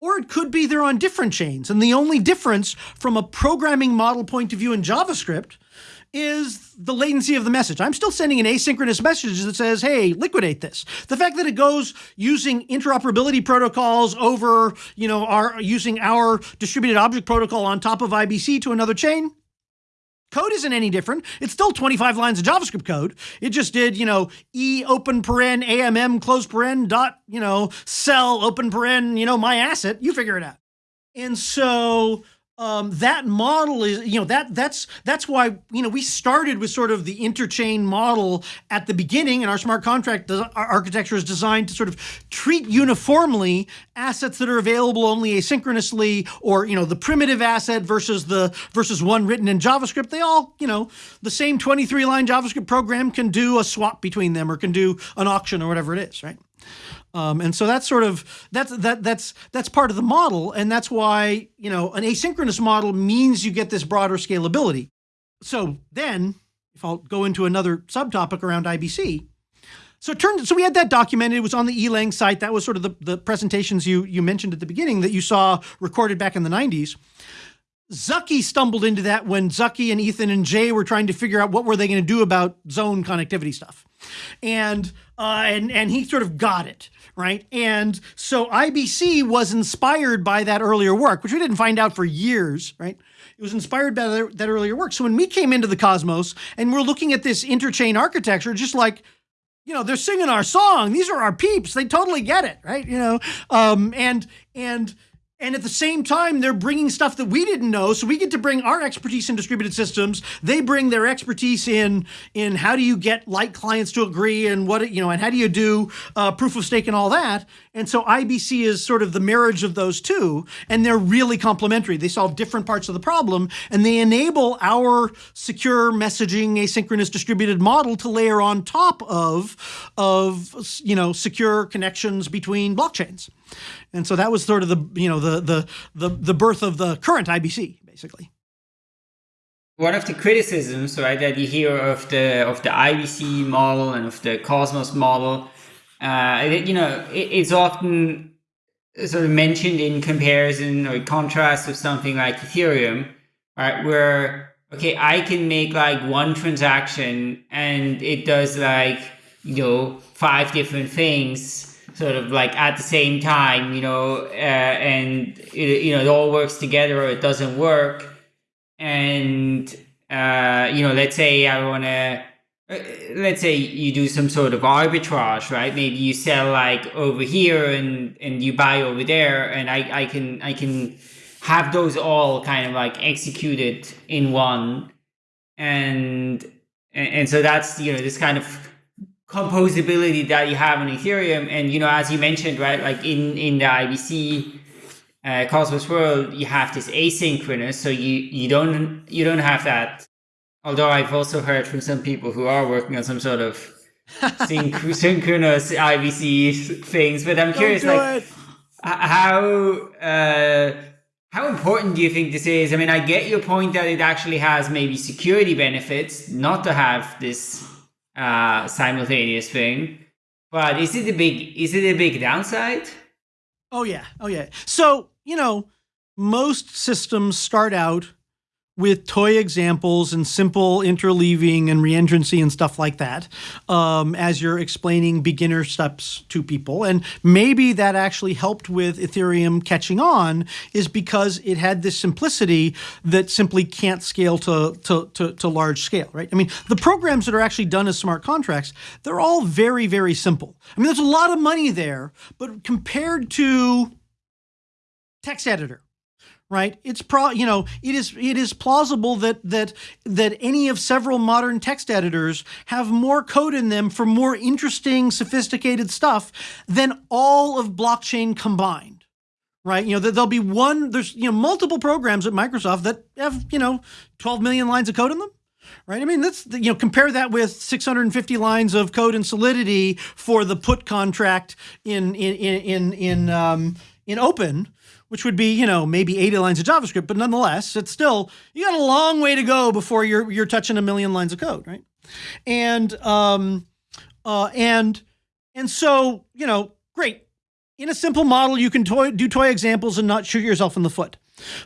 Or it could be they're on different chains. And the only difference from a programming model point of view in JavaScript is the latency of the message. I'm still sending an asynchronous message that says, hey, liquidate this. The fact that it goes using interoperability protocols over, you know, our using our distributed object protocol on top of IBC to another chain, code isn't any different. It's still 25 lines of JavaScript code. It just did, you know, e open paren AMM close paren dot, you know, sell open paren, you know, my asset. You figure it out. And so um, that model is, you know, that that's that's why you know we started with sort of the interchain model at the beginning, and our smart contract architecture is designed to sort of treat uniformly assets that are available only asynchronously, or you know, the primitive asset versus the versus one written in JavaScript. They all, you know, the same 23 line JavaScript program can do a swap between them, or can do an auction, or whatever it is, right? Um, and so that's sort of that's that that's that's part of the model, and that's why you know an asynchronous model means you get this broader scalability. so then, if I'll go into another subtopic around IBC, so it turned so we had that documented. It was on the Elang site. That was sort of the, the presentations you you mentioned at the beginning that you saw recorded back in the 90s. Zaki stumbled into that when Zaki and Ethan and Jae were trying to figure out what were they going to do about zone connectivity stuff, and uh, and and he sort of got it right. And so IBC was inspired by that earlier work, which we didn't find out for years, right? It was inspired by that, earlier work. So when we came into the Cosmos and we're looking at this interchain architecture, just like you know they're singing our song these are our peeps they totally get it right you know um, and and and at the same time, they're bringing stuff that we didn't know. So we get to bring our expertise in distributed systems. They bring their expertise in in how do you get light clients to agree and what you know and how do you do uh, proof of stake and all that. And so IBC is sort of the marriage of those two, and they're really complementary. They solve different parts of the problem, and they enable our secure messaging asynchronous distributed model to layer on top of of you know secure connections between blockchains. And so that was sort of the you know the the the, the birth of the current IBC basically. One of the criticisms, right, that you hear of the of the IBC model and of the Cosmos model, uh, you know, it, it's often sort of mentioned in comparison or contrast with something like Ethereum, right, where okay, I can make like one transaction and it does like you know five different things sort of like at the same time, you know, uh, and it, you know it all works together or it doesn't work. And uh, you know, let's say I want to, uh, let's say you do some sort of arbitrage, right? Maybe you sell like over here and and you buy over there, and I I can I can have those all kind of like executed in one, and and so that's you know this kind of composability that you have on Ethereum. And, you know, as you mentioned, right, like in, in the IBC uh, Cosmos world, you have this asynchronous. So you, you don't, you don't have that. Although I've also heard from some people who are working on some sort of synch- synchronous IBC things, but I'm curious, like, it. how, uh, how important do you think this is? I mean, I get your point that it actually has maybe security benefits not to have this uh, simultaneous thing. But is it a big is it a big downside? Oh yeah, oh yeah. So you know, most systems start out with toy examples and simple interleaving and reentrancy and stuff like that um, as you're explaining beginner steps to people. And maybe that actually helped with Ethereum catching on is because it had this simplicity that simply can't scale to, to, to, to large scale, right? I mean, the programs that are actually done as smart contracts, they're all very, very simple. I mean, there's a lot of money there, but compared to text editor, right it's pro you know it is it is plausible that that that any of several modern text editors have more code in them for more interesting sophisticated stuff than all of blockchain combined right you know there'll be one there's you know multiple programs at microsoft that have you know 12 million lines of code in them right? I mean, that's you know compare that with 650 lines of code in Solidity for the put contract in in in in in, um, in Open, which would be, you know, maybe 80 lines of JavaScript, but nonetheless, it's still, you got a long way to go before you're, you're touching a million lines of code, right? And, um, uh, and, and so, you know, great. In a simple model, you can toy, do toy examples and not shoot yourself in the foot.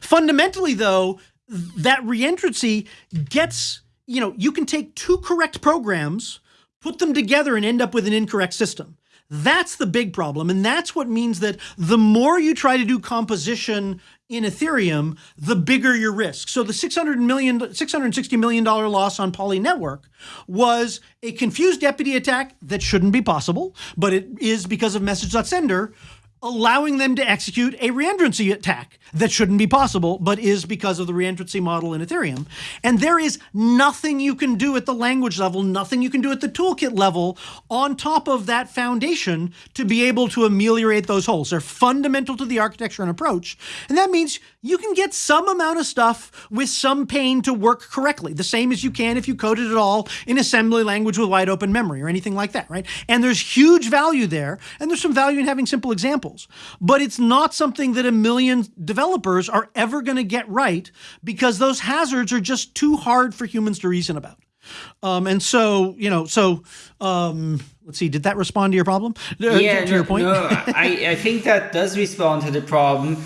Fundamentally, though, that reentrancy gets, you know, you can take two correct programs, put them together and end up with an incorrect system. That's the big problem. And that's what means that the more you try to do composition in Ethereum, the bigger your risk. So the 600 million, $660 million loss on Poly Network was a confused deputy attack that shouldn't be possible, but it is because of message.sender allowing them to execute a reentrancy attack that shouldn't be possible, but is because of the reentrancy model in Ethereum. And there is nothing you can do at the language level, nothing you can do at the toolkit level on top of that foundation to be able to ameliorate those holes. They're fundamental to the architecture and approach. And that means you can get some amount of stuff with some pain to work correctly, the same as you can if you coded it all in assembly language with wide open memory or anything like that, right? And there's huge value there, and there's some value in having simple examples. But it's not something that a million developers are ever going to get right because those hazards are just too hard for humans to reason about. Um, and so, you know, so um, let's see, did that respond to your problem? Uh, yeah, to no, your point? no, I, I think that does respond to the problem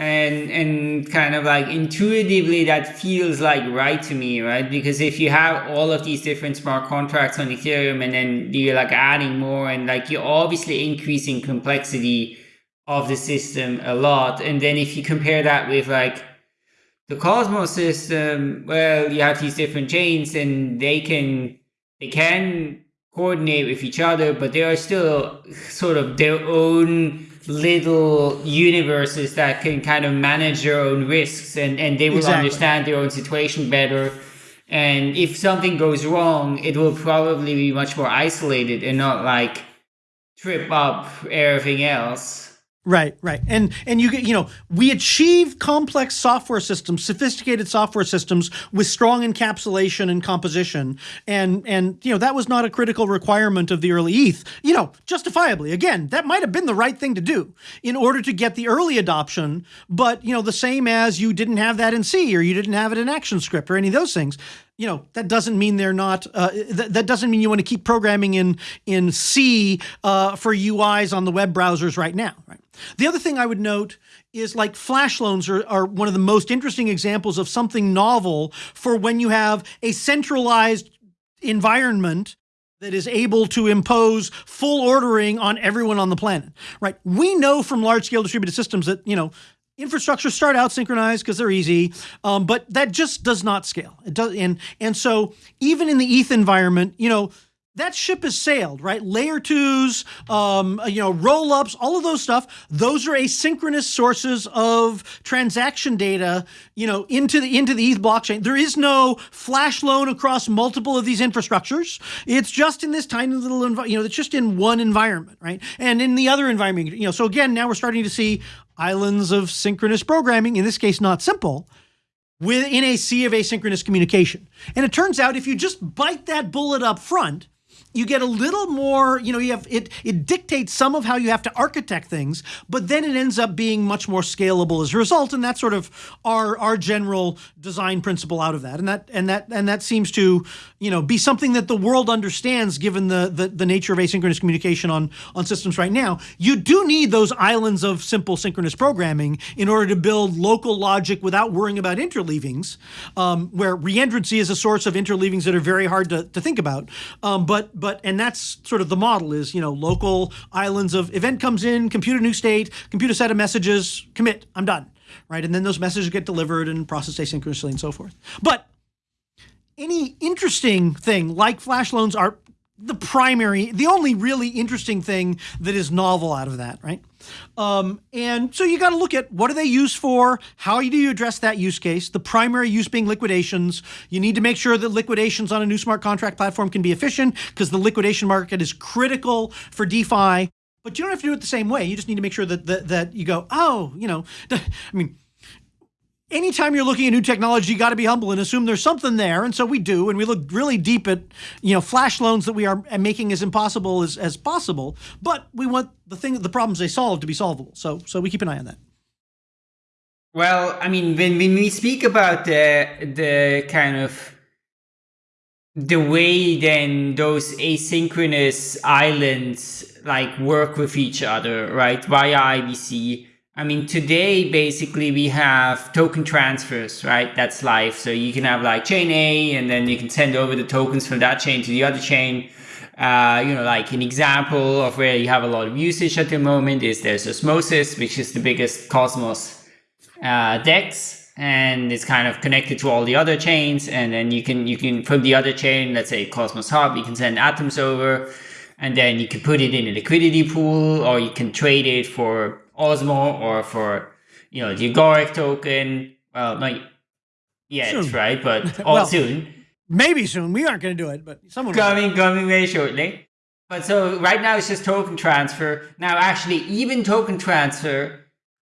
and and kind of like intuitively that feels like right to me right? Because if you have all of these different smart contracts on ethereum and then you're like adding more and like you're obviously increasing complexity of the system a lot and then if you compare that with like the cosmos system well you have these different chains and they can they can coordinate with each other but they are still sort of their own little universes that can kind of manage their own risks and, and they will exactly. understand their own situation better. And if something goes wrong, it will probably be much more isolated and not like trip up everything else. Right, right. And and you get you know, we achieve complex software systems, sophisticated software systems with strong encapsulation and composition. And and you know, that was not a critical requirement of the early ETH. You know, justifiably. Again, that might have been the right thing to do in order to get the early adoption, but you know, the same as you didn't have that in C or you didn't have it in ActionScript or any of those things you know that doesn't mean they're not. Uh, th- that doesn't mean you want to keep programming in in C uh, for UIs on the web browsers right now. Right. The other thing I would note is like flash loans are, are one of the most interesting examples of something novel for when you have a centralized environment that is able to impose full ordering on everyone on the planet, right? We know from large scale distributed systems that, you know, infrastructure start out synchronized because they're easy, um, but that just does not scale. It does, and and so even in the ETH environment, you know, that ship has sailed, right? Layer twos, um, you know, roll ups, all of those stuff. Those are asynchronous sources of transaction data, you know, into the into the ETH blockchain. There is no flash loan across multiple of these infrastructures. It's just in this tiny little, you know, it's just in one environment, right? And in the other environment, you know, so again, now we're starting to see islands of synchronous programming. In this case, not simple within a sea of asynchronous communication. And it turns out if you just bite that bullet up front, you get a little more, you know, you have it it dictates some of how you have to architect things, but then it ends up being much more scalable as a result. And that's sort of our our general design principle out of that. And that and that and that seems to, you know, be something that the world understands given the the, the nature of asynchronous communication on, on systems right now. You do need those islands of simple synchronous programming in order to build local logic without worrying about interleavings, um, where reentrancy is a source of interleavings that are very hard to, to think about. Um, but but and that's sort of the model is you know local islands of event comes in, compute a new state, compute a set of messages, commit, I'm done, right? And then those messages get delivered and processed asynchronously and so forth. But any interesting thing like flash loans are the primary, the only really interesting thing that is novel out of that, right? Um, and so you got to look at what are they used for? How do you address that use case? The primary use being liquidations. You need to make sure that liquidations on a new smart contract platform can be efficient because the liquidation market is critical for DeFi. But you don't have to do it the same way. You just need to make sure that that, that you go, oh, you know, I mean, anytime you're looking at new technology, you got to be humble and assume there's something there. And so we do, and we look really deep at, you know, flash loans that we are making as impossible as, as possible. But we want the thing, the problems they solve to be solvable. So, so we keep an eye on that. Well, I mean, when, when we speak about the the kind of the way then those asynchronous islands like work with each other, right, via IBC I mean, today, basically, we have token transfers, right? That's live. So you can have like chain A, and then you can send over the tokens from that chain to the other chain. Uh, you know, like an example of where you have a lot of usage at the moment is there's Osmosis, which is the biggest Cosmos uh, DEX, and it's kind of connected to all the other chains. And then you can, you can, from the other chain, let's say Cosmos Hub, you can send atoms over, and then you can put it in a liquidity pool, or you can trade it for Osmo or for you know the Agoric token. Well, not yet, soon. right? But all well, soon. Maybe soon. We aren't going to do it, but someone coming, will. coming very shortly. But so right now it's just token transfer. Now, actually, even token transfer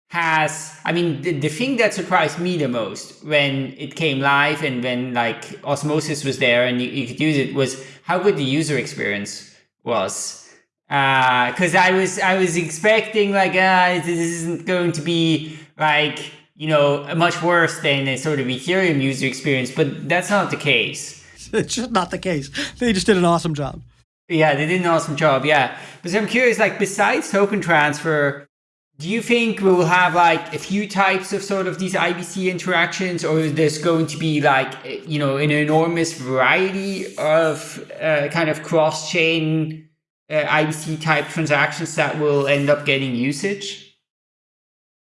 has i mean the, the thing that surprised me the most when it came live and when like osmosis was there and you, you could use it was how good the user experience was because uh, i was i was expecting like uh, this isn't going to be like you know much worse than a sort of ethereum user experience but that's not the case. It's just not the case. They just did an awesome job. Yeah they did an awesome job yeah. But i'm curious like besides token transfer do you think we will have like a few types of sort of these IBC interactions, or is this going to be like you know an enormous variety of uh, kind of cross-chain uh, IBC type transactions that will end up getting usage?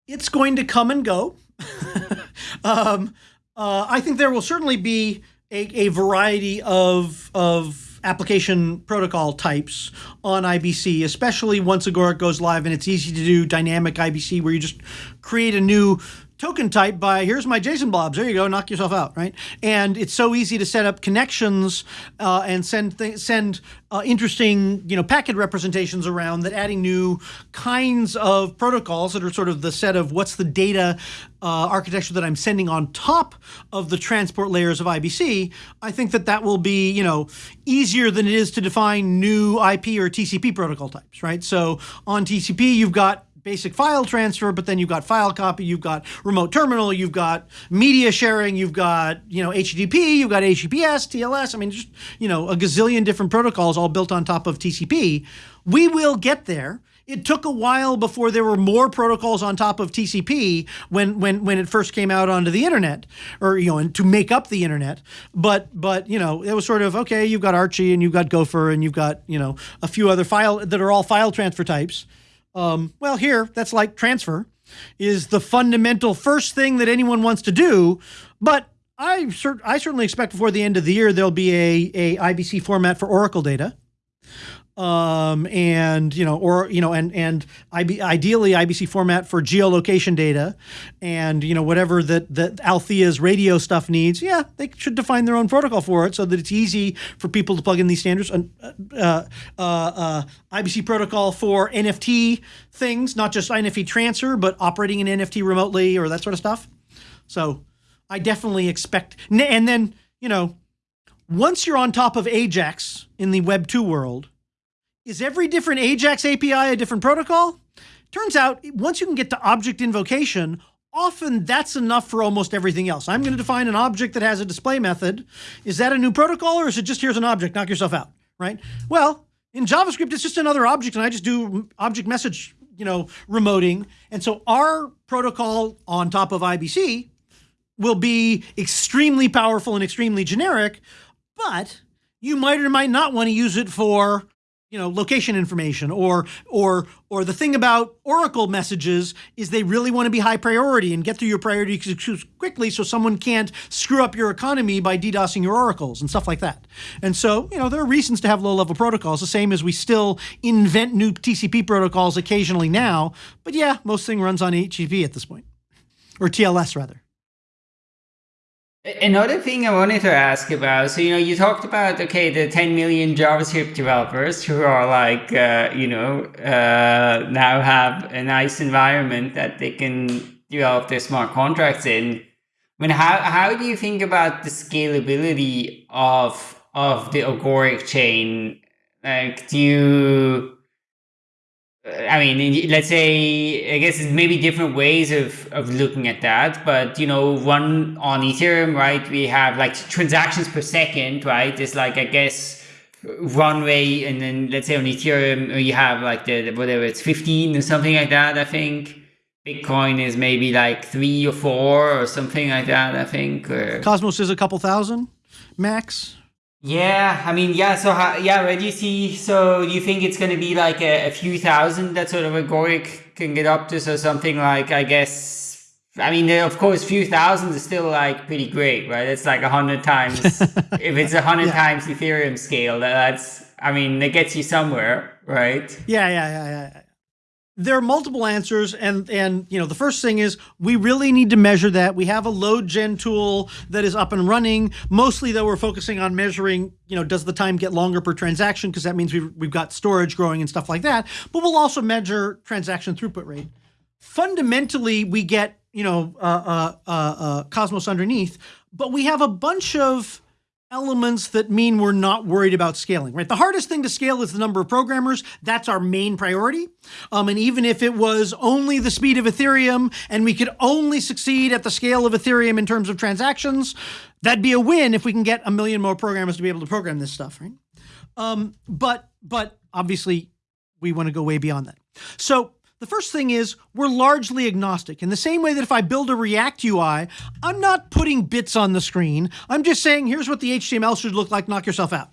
It's going to come and go. um, uh, I think there will certainly be a, a variety of of application protocol types on IBC, especially once Agoric goes live and it's easy to do dynamic IBC where you just create a new token type by here's my JSON blobs. There you go, knock yourself out, right? And it's so easy to set up connections uh, and send send uh, interesting you know packet representations around that adding new kinds of protocols that are sort of the set of what's the data uh, architecture that I'm sending on top of the transport layers of IBC. I think that that will be you know easier than it is to define new IP or TCP protocol types, right? So on TCP you've got basic file transfer, but then you've got file copy, you've got remote terminal, you've got media sharing, you've got, you know, HTTP, you've got HTTPS, TLS. I mean, just, you know, a gazillion different protocols all built on top of TCP. We will get there. It took a while before there were more protocols on top of TCP when when when it first came out onto the internet, or you know, and to make up the internet. But but you know, it was sort of okay. You've got Archie and you've got Gopher and you've got you know a few other file that are all file transfer types. Um, well, here, that's like transfer, is the fundamental first thing that anyone wants to do. But I, cer- I certainly expect before the end of the year there'll be a, a IBC format for Oracle data um, and you know, or you know, and and IB, ideally IBC format for geolocation data, and you know whatever that that Althea's radio stuff needs. Yeah, they should define their own protocol for it so that it's easy for people to plug in these standards. And uh, uh, uh, IBC protocol for NFT things, not just NFT transfer, but operating an NFT remotely or that sort of stuff. So I definitely expect, and then you know, once you're on top of Ajax in the Web two world is every different Ajax API a different protocol? Turns out, once you can get to object invocation, often that's enough for almost everything else. I'm going to define an object that has a display method. Is that a new protocol or is it just here's an object, knock yourself out, right? Well, in JavaScript, it's just another object and I just do object message, you know, remoting. And so our protocol on top of IBC will be extremely powerful and extremely generic, but you might or might not want to use it for you know location information or or or the thing about oracle messages is they really want to be high priority and get through your priority quickly so someone can't screw up your economy by ddosing your oracles and stuff like that. And so you know there are reasons to have low level protocols the same as we still invent new tcp protocols occasionally now but yeah most thing runs on http at this point. Or tls rather Another thing I wanted to ask about, so you know, you talked about okay, the 10 million JavaScript developers who are like, uh, you know, uh, now have a nice environment that they can develop their smart contracts in. I mean, how how do you think about the scalability of of the Agoric chain? Like, do you I mean, let's say, I guess maybe different ways of, of looking at that, but you know, one on Ethereum, right? We have like transactions per second, right? It's like, I guess, runway. And then let's say on Ethereum, uh, you have like the, whatever it's 15 or something like that, I think. Bitcoin is maybe like three or four or something like that, I think. Or... Cosmos is a couple thousand max. Yeah, I mean, yeah. So, how, yeah, where do you see? So, do you think it's going to be like a, a, few thousand that sort of Agoric can get up to? So, something like, I guess, I mean, of course, few thousand is still like pretty great, right? It's like a hundred times. if it's a hundred yeah. times Ethereum scale, that's, I mean, it gets you somewhere, right? Yeah, yeah, yeah, yeah there are multiple answers and and you know the first thing is we really need to measure that. We have a load gen tool that is up and running. Mostly though we're focusing on measuring you know does the time get longer per transaction? Because that means we've, we've got storage growing and stuff like that. But we'll also measure transaction throughput rate. Fundamentally we get you know uh, uh, uh, uh, Cosmos underneath, but we have a bunch of elements that mean we're not worried about scaling, right? The hardest thing to scale is the number of programmers. That's our main priority. Um, and even if it was only the speed of Ethereum and we could only succeed at the scale of Ethereum in terms of transactions, that'd be a win if we can get a million more programmers to be able to program this stuff, right? Um, but but obviously we want to go way beyond that. So the first thing is we're largely agnostic. In the same way that if I build a React UI, I'm not putting bits on the screen. I'm just saying, here's what the HTML should look like, knock yourself out.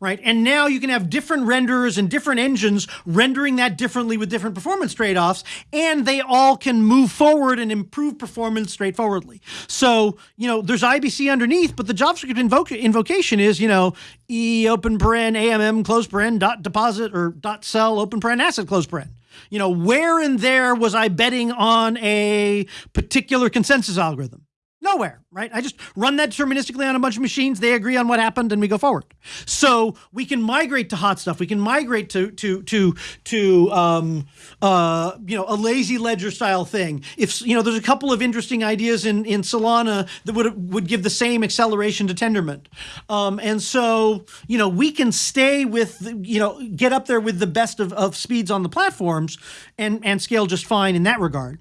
Right. And now you can have different renderers and different engines rendering that differently with different performance trade offs, and they all can move forward and improve performance straightforwardly. So, you know, there's IBC underneath, but the JavaScript invoc invocation is, you know, e open paren, AMM close paren, dot deposit or dot sell open paren asset close paren. You know, where and there was I betting on a particular consensus algorithm? Nowhere, right? I just run that deterministically on a bunch of machines. They agree on what happened, and we go forward. So we can migrate to HotStuff. We can migrate to to to to um, uh, you know a LazyLedger style thing. If you know, there's a couple of interesting ideas in in Solana that would would give the same acceleration to Tendermint. Um, and so you know we can stay with you know get up there with the best of, of speeds on the platforms and and scale just fine in that regard.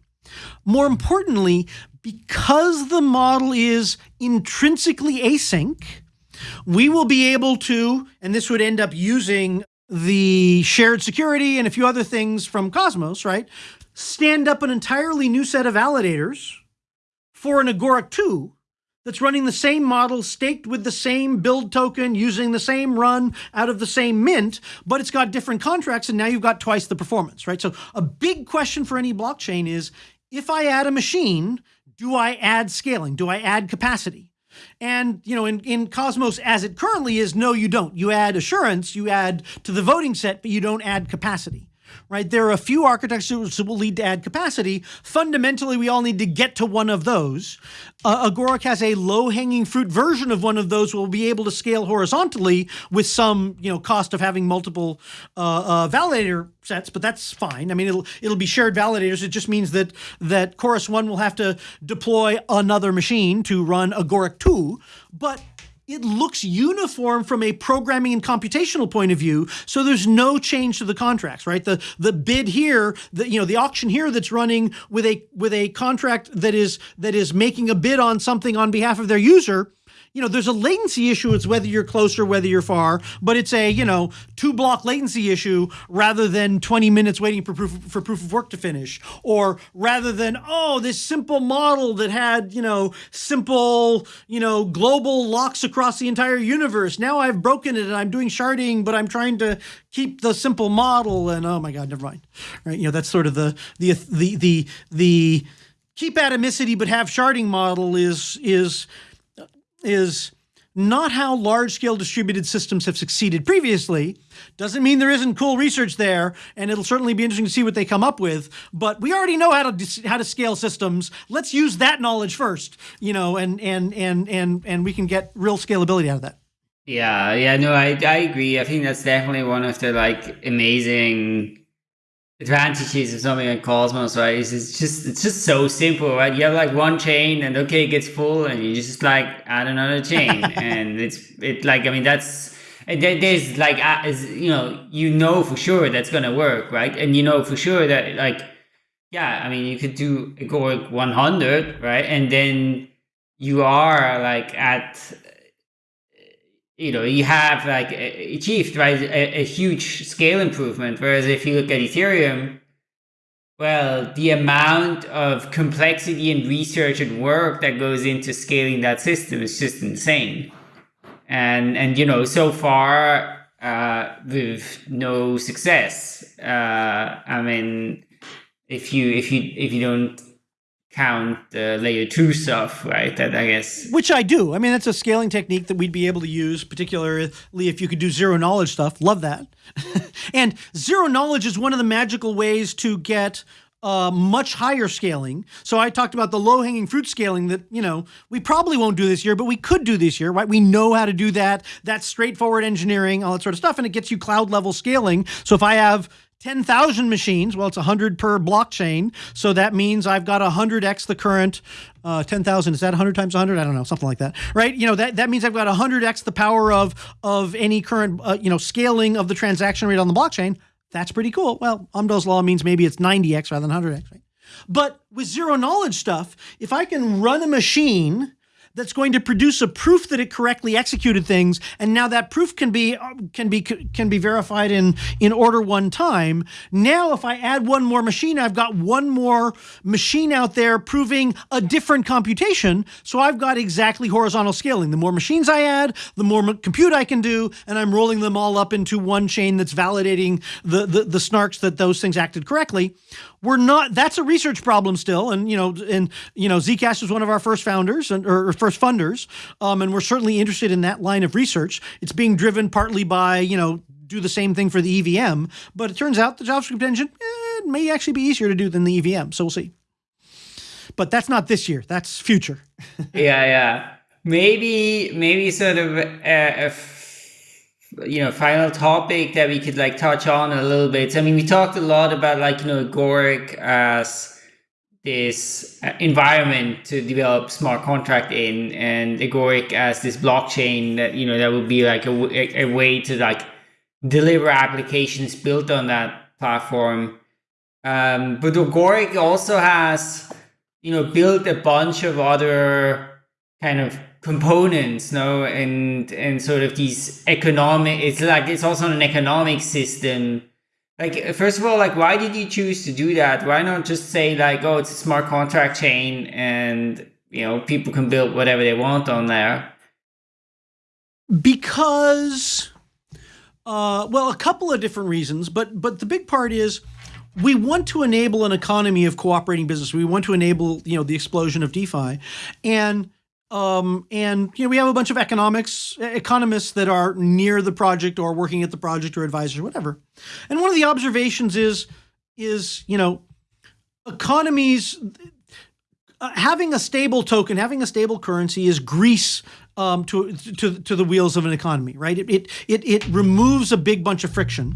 More importantly, because the model is intrinsically async, we will be able to, and this would end up using the shared security and a few other things from Cosmos, right? Stand up an entirely new set of validators for an Agoric 2 that's running the same model, staked with the same build token, using the same run out of the same mint, but it's got different contracts, and now you've got twice the performance, right? So a big question for any blockchain is, if I add a machine do I add scaling? Do I add capacity? And you know, in, in Cosmos as it currently is, no, you don't. You add assurance, you add to the voting set, but you don't add capacity right? There are a few architectures that will lead to add capacity. Fundamentally, we all need to get to one of those. Uh, Agoric has a low-hanging fruit version of one of those. We'll be able to scale horizontally with some, you know, cost of having multiple uh, uh, validator sets, but that's fine. I mean, it'll it'll be shared validators. It just means that that Chorus One will have to deploy another machine to run Agoric Two, but it looks uniform from a programming and computational point of view. So there's no change to the contracts, right? The the bid here, the you know the auction here that's running with a with a contract that is that is making a bid on something on behalf of their user you know, there's a latency issue. It's whether you're close or whether you're far, but it's a, you know, two block latency issue rather than 20 minutes waiting for proof, for proof of work to finish. Or rather than, oh, this simple model that had, you know, simple, you know, global locks across the entire universe. Now I've broken it and I'm doing sharding, but I'm trying to keep the simple model. And oh my God, never mind. Right. You know, that's sort of the, the, the, the, the, keep atomicity but have sharding model is is is not how large scale distributed systems have succeeded previously. Doesn't mean there isn't cool research there, and it'll certainly be interesting to see what they come up with. But we already know how to how to scale systems. Let's use that knowledge first, you know, and and and and and we can get real scalability out of that. Yeah, yeah, no, I I agree. I think that's definitely one of the like amazing advantages of something like Cosmos, right? Is it's just it's just so simple, right? You have like one chain, and okay, it gets full, and you just like add another chain, and it's it like I mean that's there's like you know you know for sure that's gonna work, right? And you know for sure that like yeah, I mean you could do Agoric 100, right? And then you are like at you know, you have like achieved right a, a, huge scale improvement. Whereas if you look at Ethereum, well, the amount of complexity and research and work that goes into scaling that system is just insane. And and you know, so far uh, with no success. Uh, I mean, if you if you if you don't count the layer two stuff, right? That I guess. Which I do. I mean, that's a scaling technique that we'd be able to use, particularly if you could do zero knowledge stuff. Love that. and zero knowledge is one of the magical ways to get uh, much higher scaling. So I talked about the low hanging fruit scaling that, you know, we probably won't do this year, but we could do this year, right? We know how to do that. That's straightforward engineering, all that sort of stuff. And it gets you cloud level scaling. So if I have 10,000 machines. Well, it's 100 per blockchain. So that means I've got 100x the current. Uh, 10,000, is that 100 times 100? I don't know, something like that, right? You know, that, that means I've got 100x the power of, of any current, uh, you know, scaling of the transaction rate on the blockchain. That's pretty cool. Well, Amdahl's law means maybe it's 90x rather than 100x, right? But with zero knowledge stuff, if I can run a machine that's going to produce a proof that it correctly executed things and now that proof can be uh, can be can be verified in in order one time. Now if i add one more machine i've got one more machine out there proving a different computation so i've got exactly horizontal scaling. The more machines i add the more compute i can do and i'm rolling them all up into one chain that's validating the the, the snarks that those things acted correctly we're not that's a research problem still. And you know and you know zcash was one of our first founders and or first funders. Um, and we're certainly interested in that line of research. It's being driven partly by you know do the same thing for the evm but it turns out the javascript engine eh, may actually be easier to do than the evm so we'll see. But that's not this year. That's future. Yeah yeah. Maybe maybe sort of a you know final topic that we could like touch on a little bit. I mean we talked a lot about like you know agoric as this uh, environment to develop smart contract in and agoric as this blockchain that you know that would be like a, a way to like deliver applications built on that platform. Um, but agoric also has you know built a bunch of other kind of components no? And and sort of these economic it's like it's also an economic system. Like first of all like why did you choose to do that? Why not just say like oh it's a smart contract chain and you know people can build whatever they want on there? Because uh, well a couple of different reasons but but the big part is we want to enable an economy of cooperating business. We want to enable you know the explosion of defi. And um, and you know, we have a bunch of economics economists that are near the project or working at the project or advisors, whatever. And one of the observations is is you know, economies uh, having a stable token, having a stable currency is grease um, to, to, to the wheels of an economy, right? It, it, it, it removes a big bunch of friction.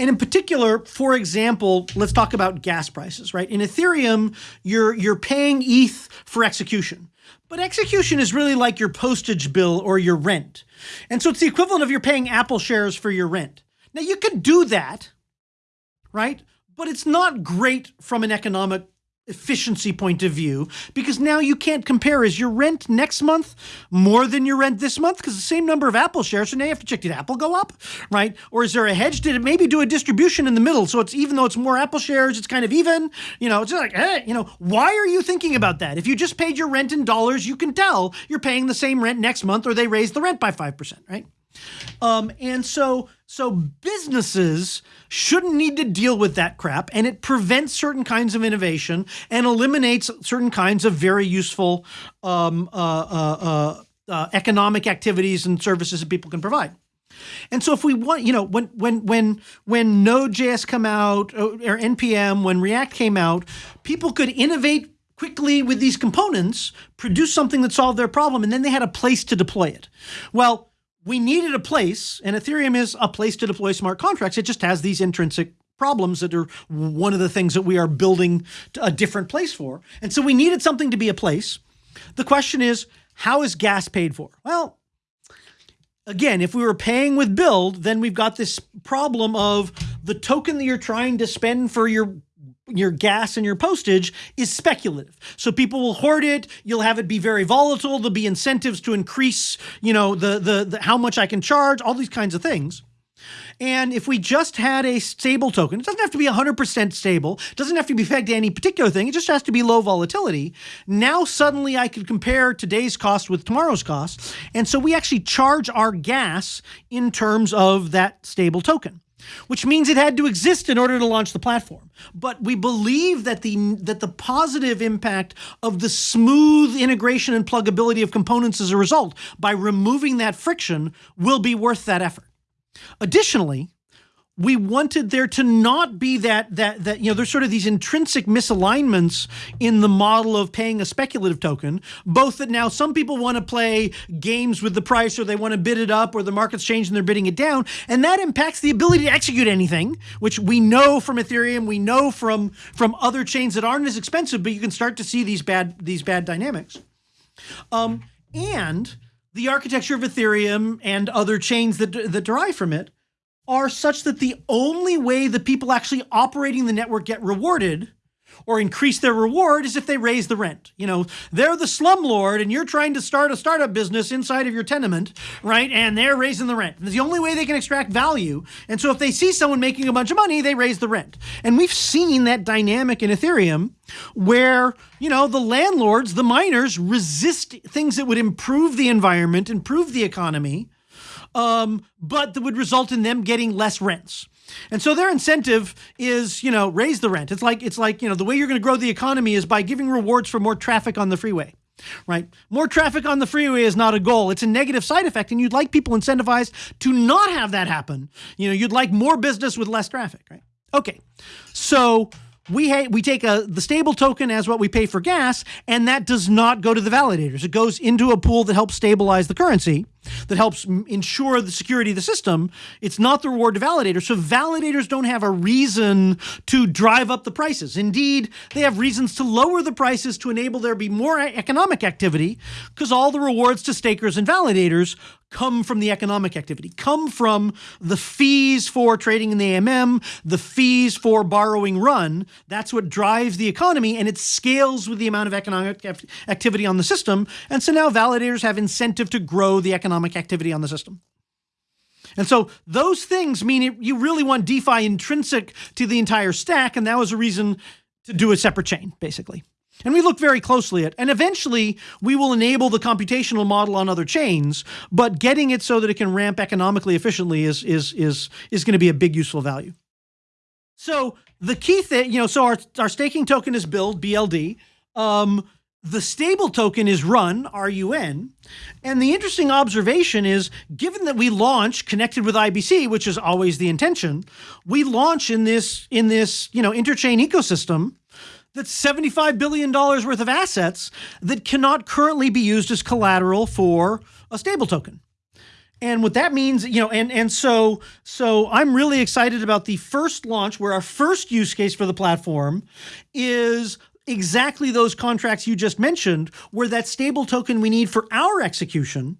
And in particular, for example, let's talk about gas prices, right? In Ethereum, you're, you're paying ETH for execution. But execution is really like your postage bill or your rent. And so it's the equivalent of you're paying Apple shares for your rent. Now you can do that, right? But it's not great from an economic efficiency point of view because now you can't compare is your rent next month more than your rent this month? Because the same number of apple shares so now you have to check did apple go up right? Or is there a hedge? Did it maybe do a distribution in the middle so it's even though it's more apple shares it's kind of even? You know it's just like hey you know why are you thinking about that? If you just paid your rent in dollars you can tell you're paying the same rent next month or they raised the rent by 5% right um, and so, so businesses shouldn't need to deal with that crap, and it prevents certain kinds of innovation and eliminates certain kinds of very useful um, uh, uh, uh, uh economic activities and services that people can provide. And so if we want, you know, when when when when Node.js come out uh, or npm, when React came out, people could innovate quickly with these components, produce something that solved their problem, and then they had a place to deploy it. Well, we needed a place, and Ethereum is a place to deploy smart contracts. It just has these intrinsic problems that are one of the things that we are building a different place for. And so we needed something to be a place. The question is, how is gas paid for? Well, again, if we were paying with build, then we've got this problem of the token that you're trying to spend for your your gas and your postage is speculative. So people will hoard it. You'll have it be very volatile. There'll be incentives to increase, you know, the, the, the how much I can charge, all these kinds of things. And if we just had a stable token, it doesn't have to be 100% stable, doesn't have to be pegged to any particular thing, it just has to be low volatility. Now suddenly I could compare today's cost with tomorrow's cost. And so we actually charge our gas in terms of that stable token which means it had to exist in order to launch the platform. But we believe that the that the positive impact of the smooth integration and pluggability of components as a result by removing that friction will be worth that effort. Additionally, we wanted there to not be that that that you know there's sort of these intrinsic misalignments in the model of paying a speculative token both that now some people want to play games with the price or they want to bid it up or the market's changed and they're bidding it down and that impacts the ability to execute anything which we know from ethereum we know from from other chains that aren't as expensive but you can start to see these bad these bad dynamics. Um, and the architecture of ethereum and other chains that that derive from it are such that the only way the people actually operating the network get rewarded or increase their reward is if they raise the rent. You know, they're the slumlord and you're trying to start a startup business inside of your tenement, right? And they're raising the rent. It's the only way they can extract value. And so if they see someone making a bunch of money, they raise the rent. And we've seen that dynamic in Ethereum where, you know, the landlords, the miners resist things that would improve the environment, improve the economy, um, but that would result in them getting less rents. And so their incentive is, you know, raise the rent. It's like it's like, you know, the way you're going to grow the economy is by giving rewards for more traffic on the freeway. Right? More traffic on the freeway is not a goal. It's a negative side effect and you'd like people incentivized to not have that happen. You know, you'd like more business with less traffic, right? Okay. So we we take a the stable token as what we pay for gas, and that does not go to the validators. It goes into a pool that helps stabilize the currency, that helps ensure the security of the system. It's not the reward to validators. So validators don't have a reason to drive up the prices. Indeed, they have reasons to lower the prices to enable there be more economic activity, because all the rewards to stakers and validators come from the economic activity, come from the fees for trading in the AMM, the fees for borrowing run. That's what drives the economy and it scales with the amount of economic activity on the system. And so now validators have incentive to grow the economic activity on the system. And so those things mean it, you really want DeFi intrinsic to the entire stack. And that was a reason to do a separate chain, basically. And we look very closely at, and eventually we will enable the computational model on other chains, but getting it so that it can ramp economically efficiently is, is, is, is going to be a big useful value. So the key thing, you know, so our, our staking token is build, BLD. Um, the stable token is run, RUN. And the interesting observation is given that we launch connected with IBC, which is always the intention, we launch in this in this, you know, interchain ecosystem that's $75 billion worth of assets that cannot currently be used as collateral for a stable token. And what that means, you know, and and so so I'm really excited about the first launch where our first use case for the platform is exactly those contracts you just mentioned, where that stable token we need for our execution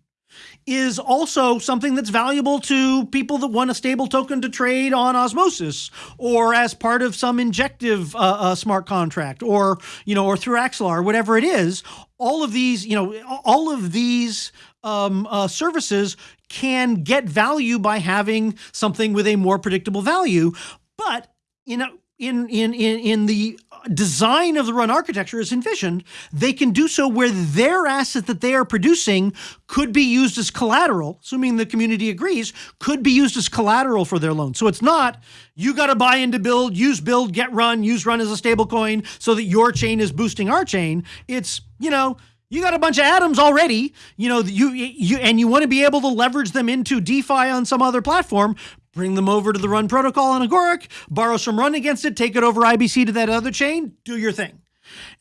is also something that's valuable to people that want a stable token to trade on osmosis or as part of some injective uh, uh, smart contract or you know or through Axelar or whatever it is all of these you know all of these um, uh, services can get value by having something with a more predictable value. But you know in in in in the design of the run architecture is envisioned, they can do so where their asset that they are producing could be used as collateral, assuming the community agrees, could be used as collateral for their loan. So it's not you got to buy into build, use build, get run, use run as a stable coin so that your chain is boosting our chain. It's, you know, you got a bunch of atoms already, you know, you you and you want to be able to leverage them into DeFi on some other platform bring them over to the Run protocol on Agoric, borrow some Run against it, take it over IBC to that other chain, do your thing.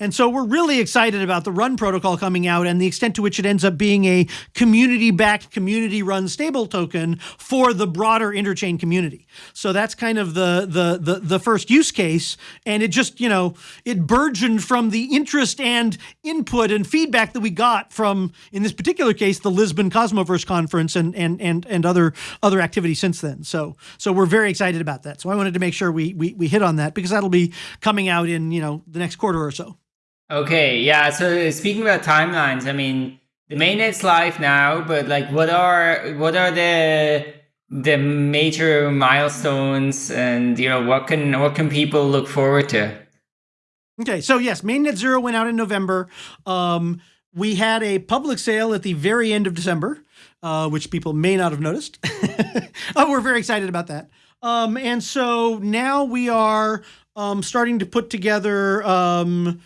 And so we're really excited about the Run protocol coming out and the extent to which it ends up being a community-backed, community-run stable token for the broader interchain community. So that's kind of the, the the the first use case, and it just you know it burgeoned from the interest and input and feedback that we got from, in this particular case, the Lisbon Cosmoverse conference and and and and other other activity since then. So so we're very excited about that. So I wanted to make sure we we we hit on that because that'll be coming out in you know the next quarter or so. Okay, yeah. So speaking about timelines, I mean, the mainnet's live now, but like, what are what are the the major milestones, and you know, what can what can people look forward to? Okay, so yes, mainnet zero went out in November. Um, we had a public sale at the very end of December, uh, which people may not have noticed. oh, we're very excited about that. Um, and so now we are um, starting to put together um,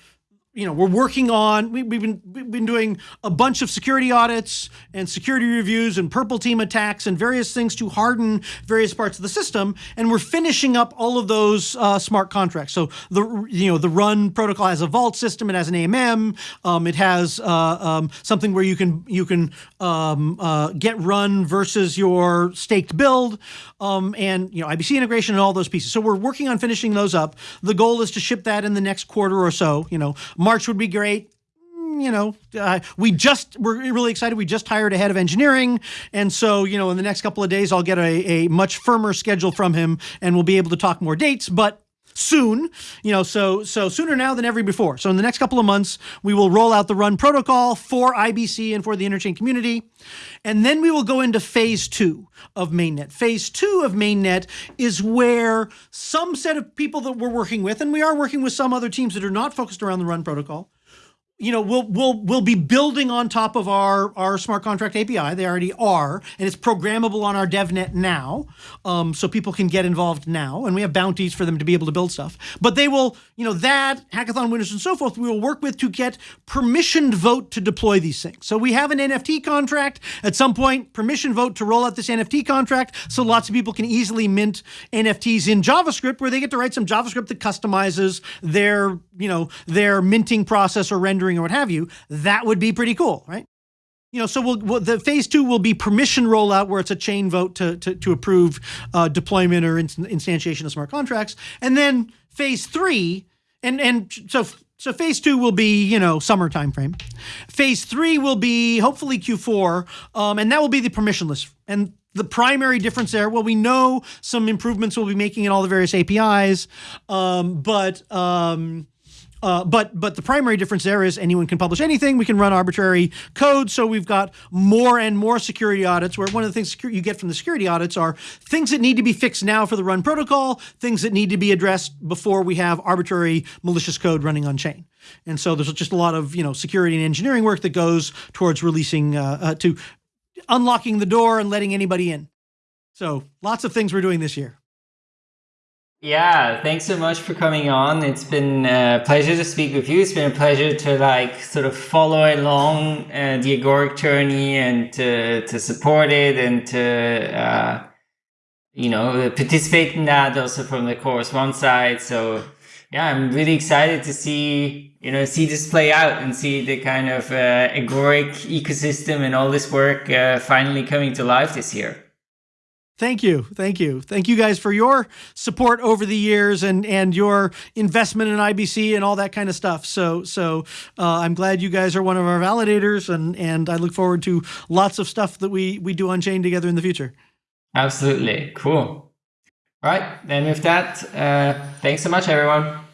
you know we're working on we, have been we've been doing a bunch of security audits and security reviews and purple team attacks and various things to harden various parts of the system and we're finishing up all of those uh, smart contracts. So the you know the run protocol has a vault system it has an amm um, it has uh, um, something where you can you can um, uh, get run versus your staked build um, and you know ibc integration and all those pieces. So we're working on finishing those up. The goal is to ship that in the next quarter or so you know March would be great mm, you know, uh, we just, we're really excited. We just hired a head of engineering. And so, you know, in the next couple of days, I'll get a, a much firmer schedule from him and we'll be able to talk more dates. But soon, you know, so so sooner now than ever before. So in the next couple of months, we will roll out the run protocol for IBC and for the interchain community. And then we will go into phase two of mainnet. Phase two of mainnet is where some set of people that we're working with, and we are working with some other teams that are not focused around the run protocol, you know, we'll we'll we'll be building on top of our our smart contract API. They already are, and it's programmable on our DevNet now, um, so people can get involved now. And we have bounties for them to be able to build stuff. But they will, you know, that hackathon winners and so forth. We will work with to get permissioned vote to deploy these things. So we have an NFT contract. At some point, permission vote to roll out this NFT contract, so lots of people can easily mint NFTs in JavaScript, where they get to write some JavaScript that customizes their, you know, their minting process or rendering rendering or what have you, that would be pretty cool, right? You know, so we'll, we'll, the phase two will be permission rollout, where it's a chain vote to to, to approve uh, deployment or instantiation of smart contracts, and then phase three, and and so so phase two will be, you know, summer timeframe. Phase three will be hopefully Q4, um, and that will be the permissionless. And the primary difference there, well, we know some improvements we'll be making in all the various APIs, um, but um, uh, but but the primary difference there is anyone can publish anything. We can run arbitrary code. So we've got more and more security audits. Where one of the things you get from the security audits are things that need to be fixed now for the run protocol, things that need to be addressed before we have arbitrary malicious code running on chain. And so there's just a lot of you know security and engineering work that goes towards releasing uh, uh, to unlocking the door and letting anybody in. So lots of things we're doing this year. Yeah, thanks so much for coming on. It's been a pleasure to speak with you. It's been a pleasure to like sort of follow along uh, the Agoric journey and to, to support it and to, uh, you know, participate in that also from the Chorus One side. So yeah, I'm really excited to see, you know, see this play out and see the kind of uh, Agoric ecosystem and all this work uh, finally coming to life this year. Thank you. Thank you. Thank you guys for your support over the years and and your investment in IBC and all that kind of stuff. So so uh, I'm glad you guys are one of our validators and and I look forward to lots of stuff that we we do on chain together in the future. Absolutely. Cool. All right. Then with that, uh, thanks so much, everyone.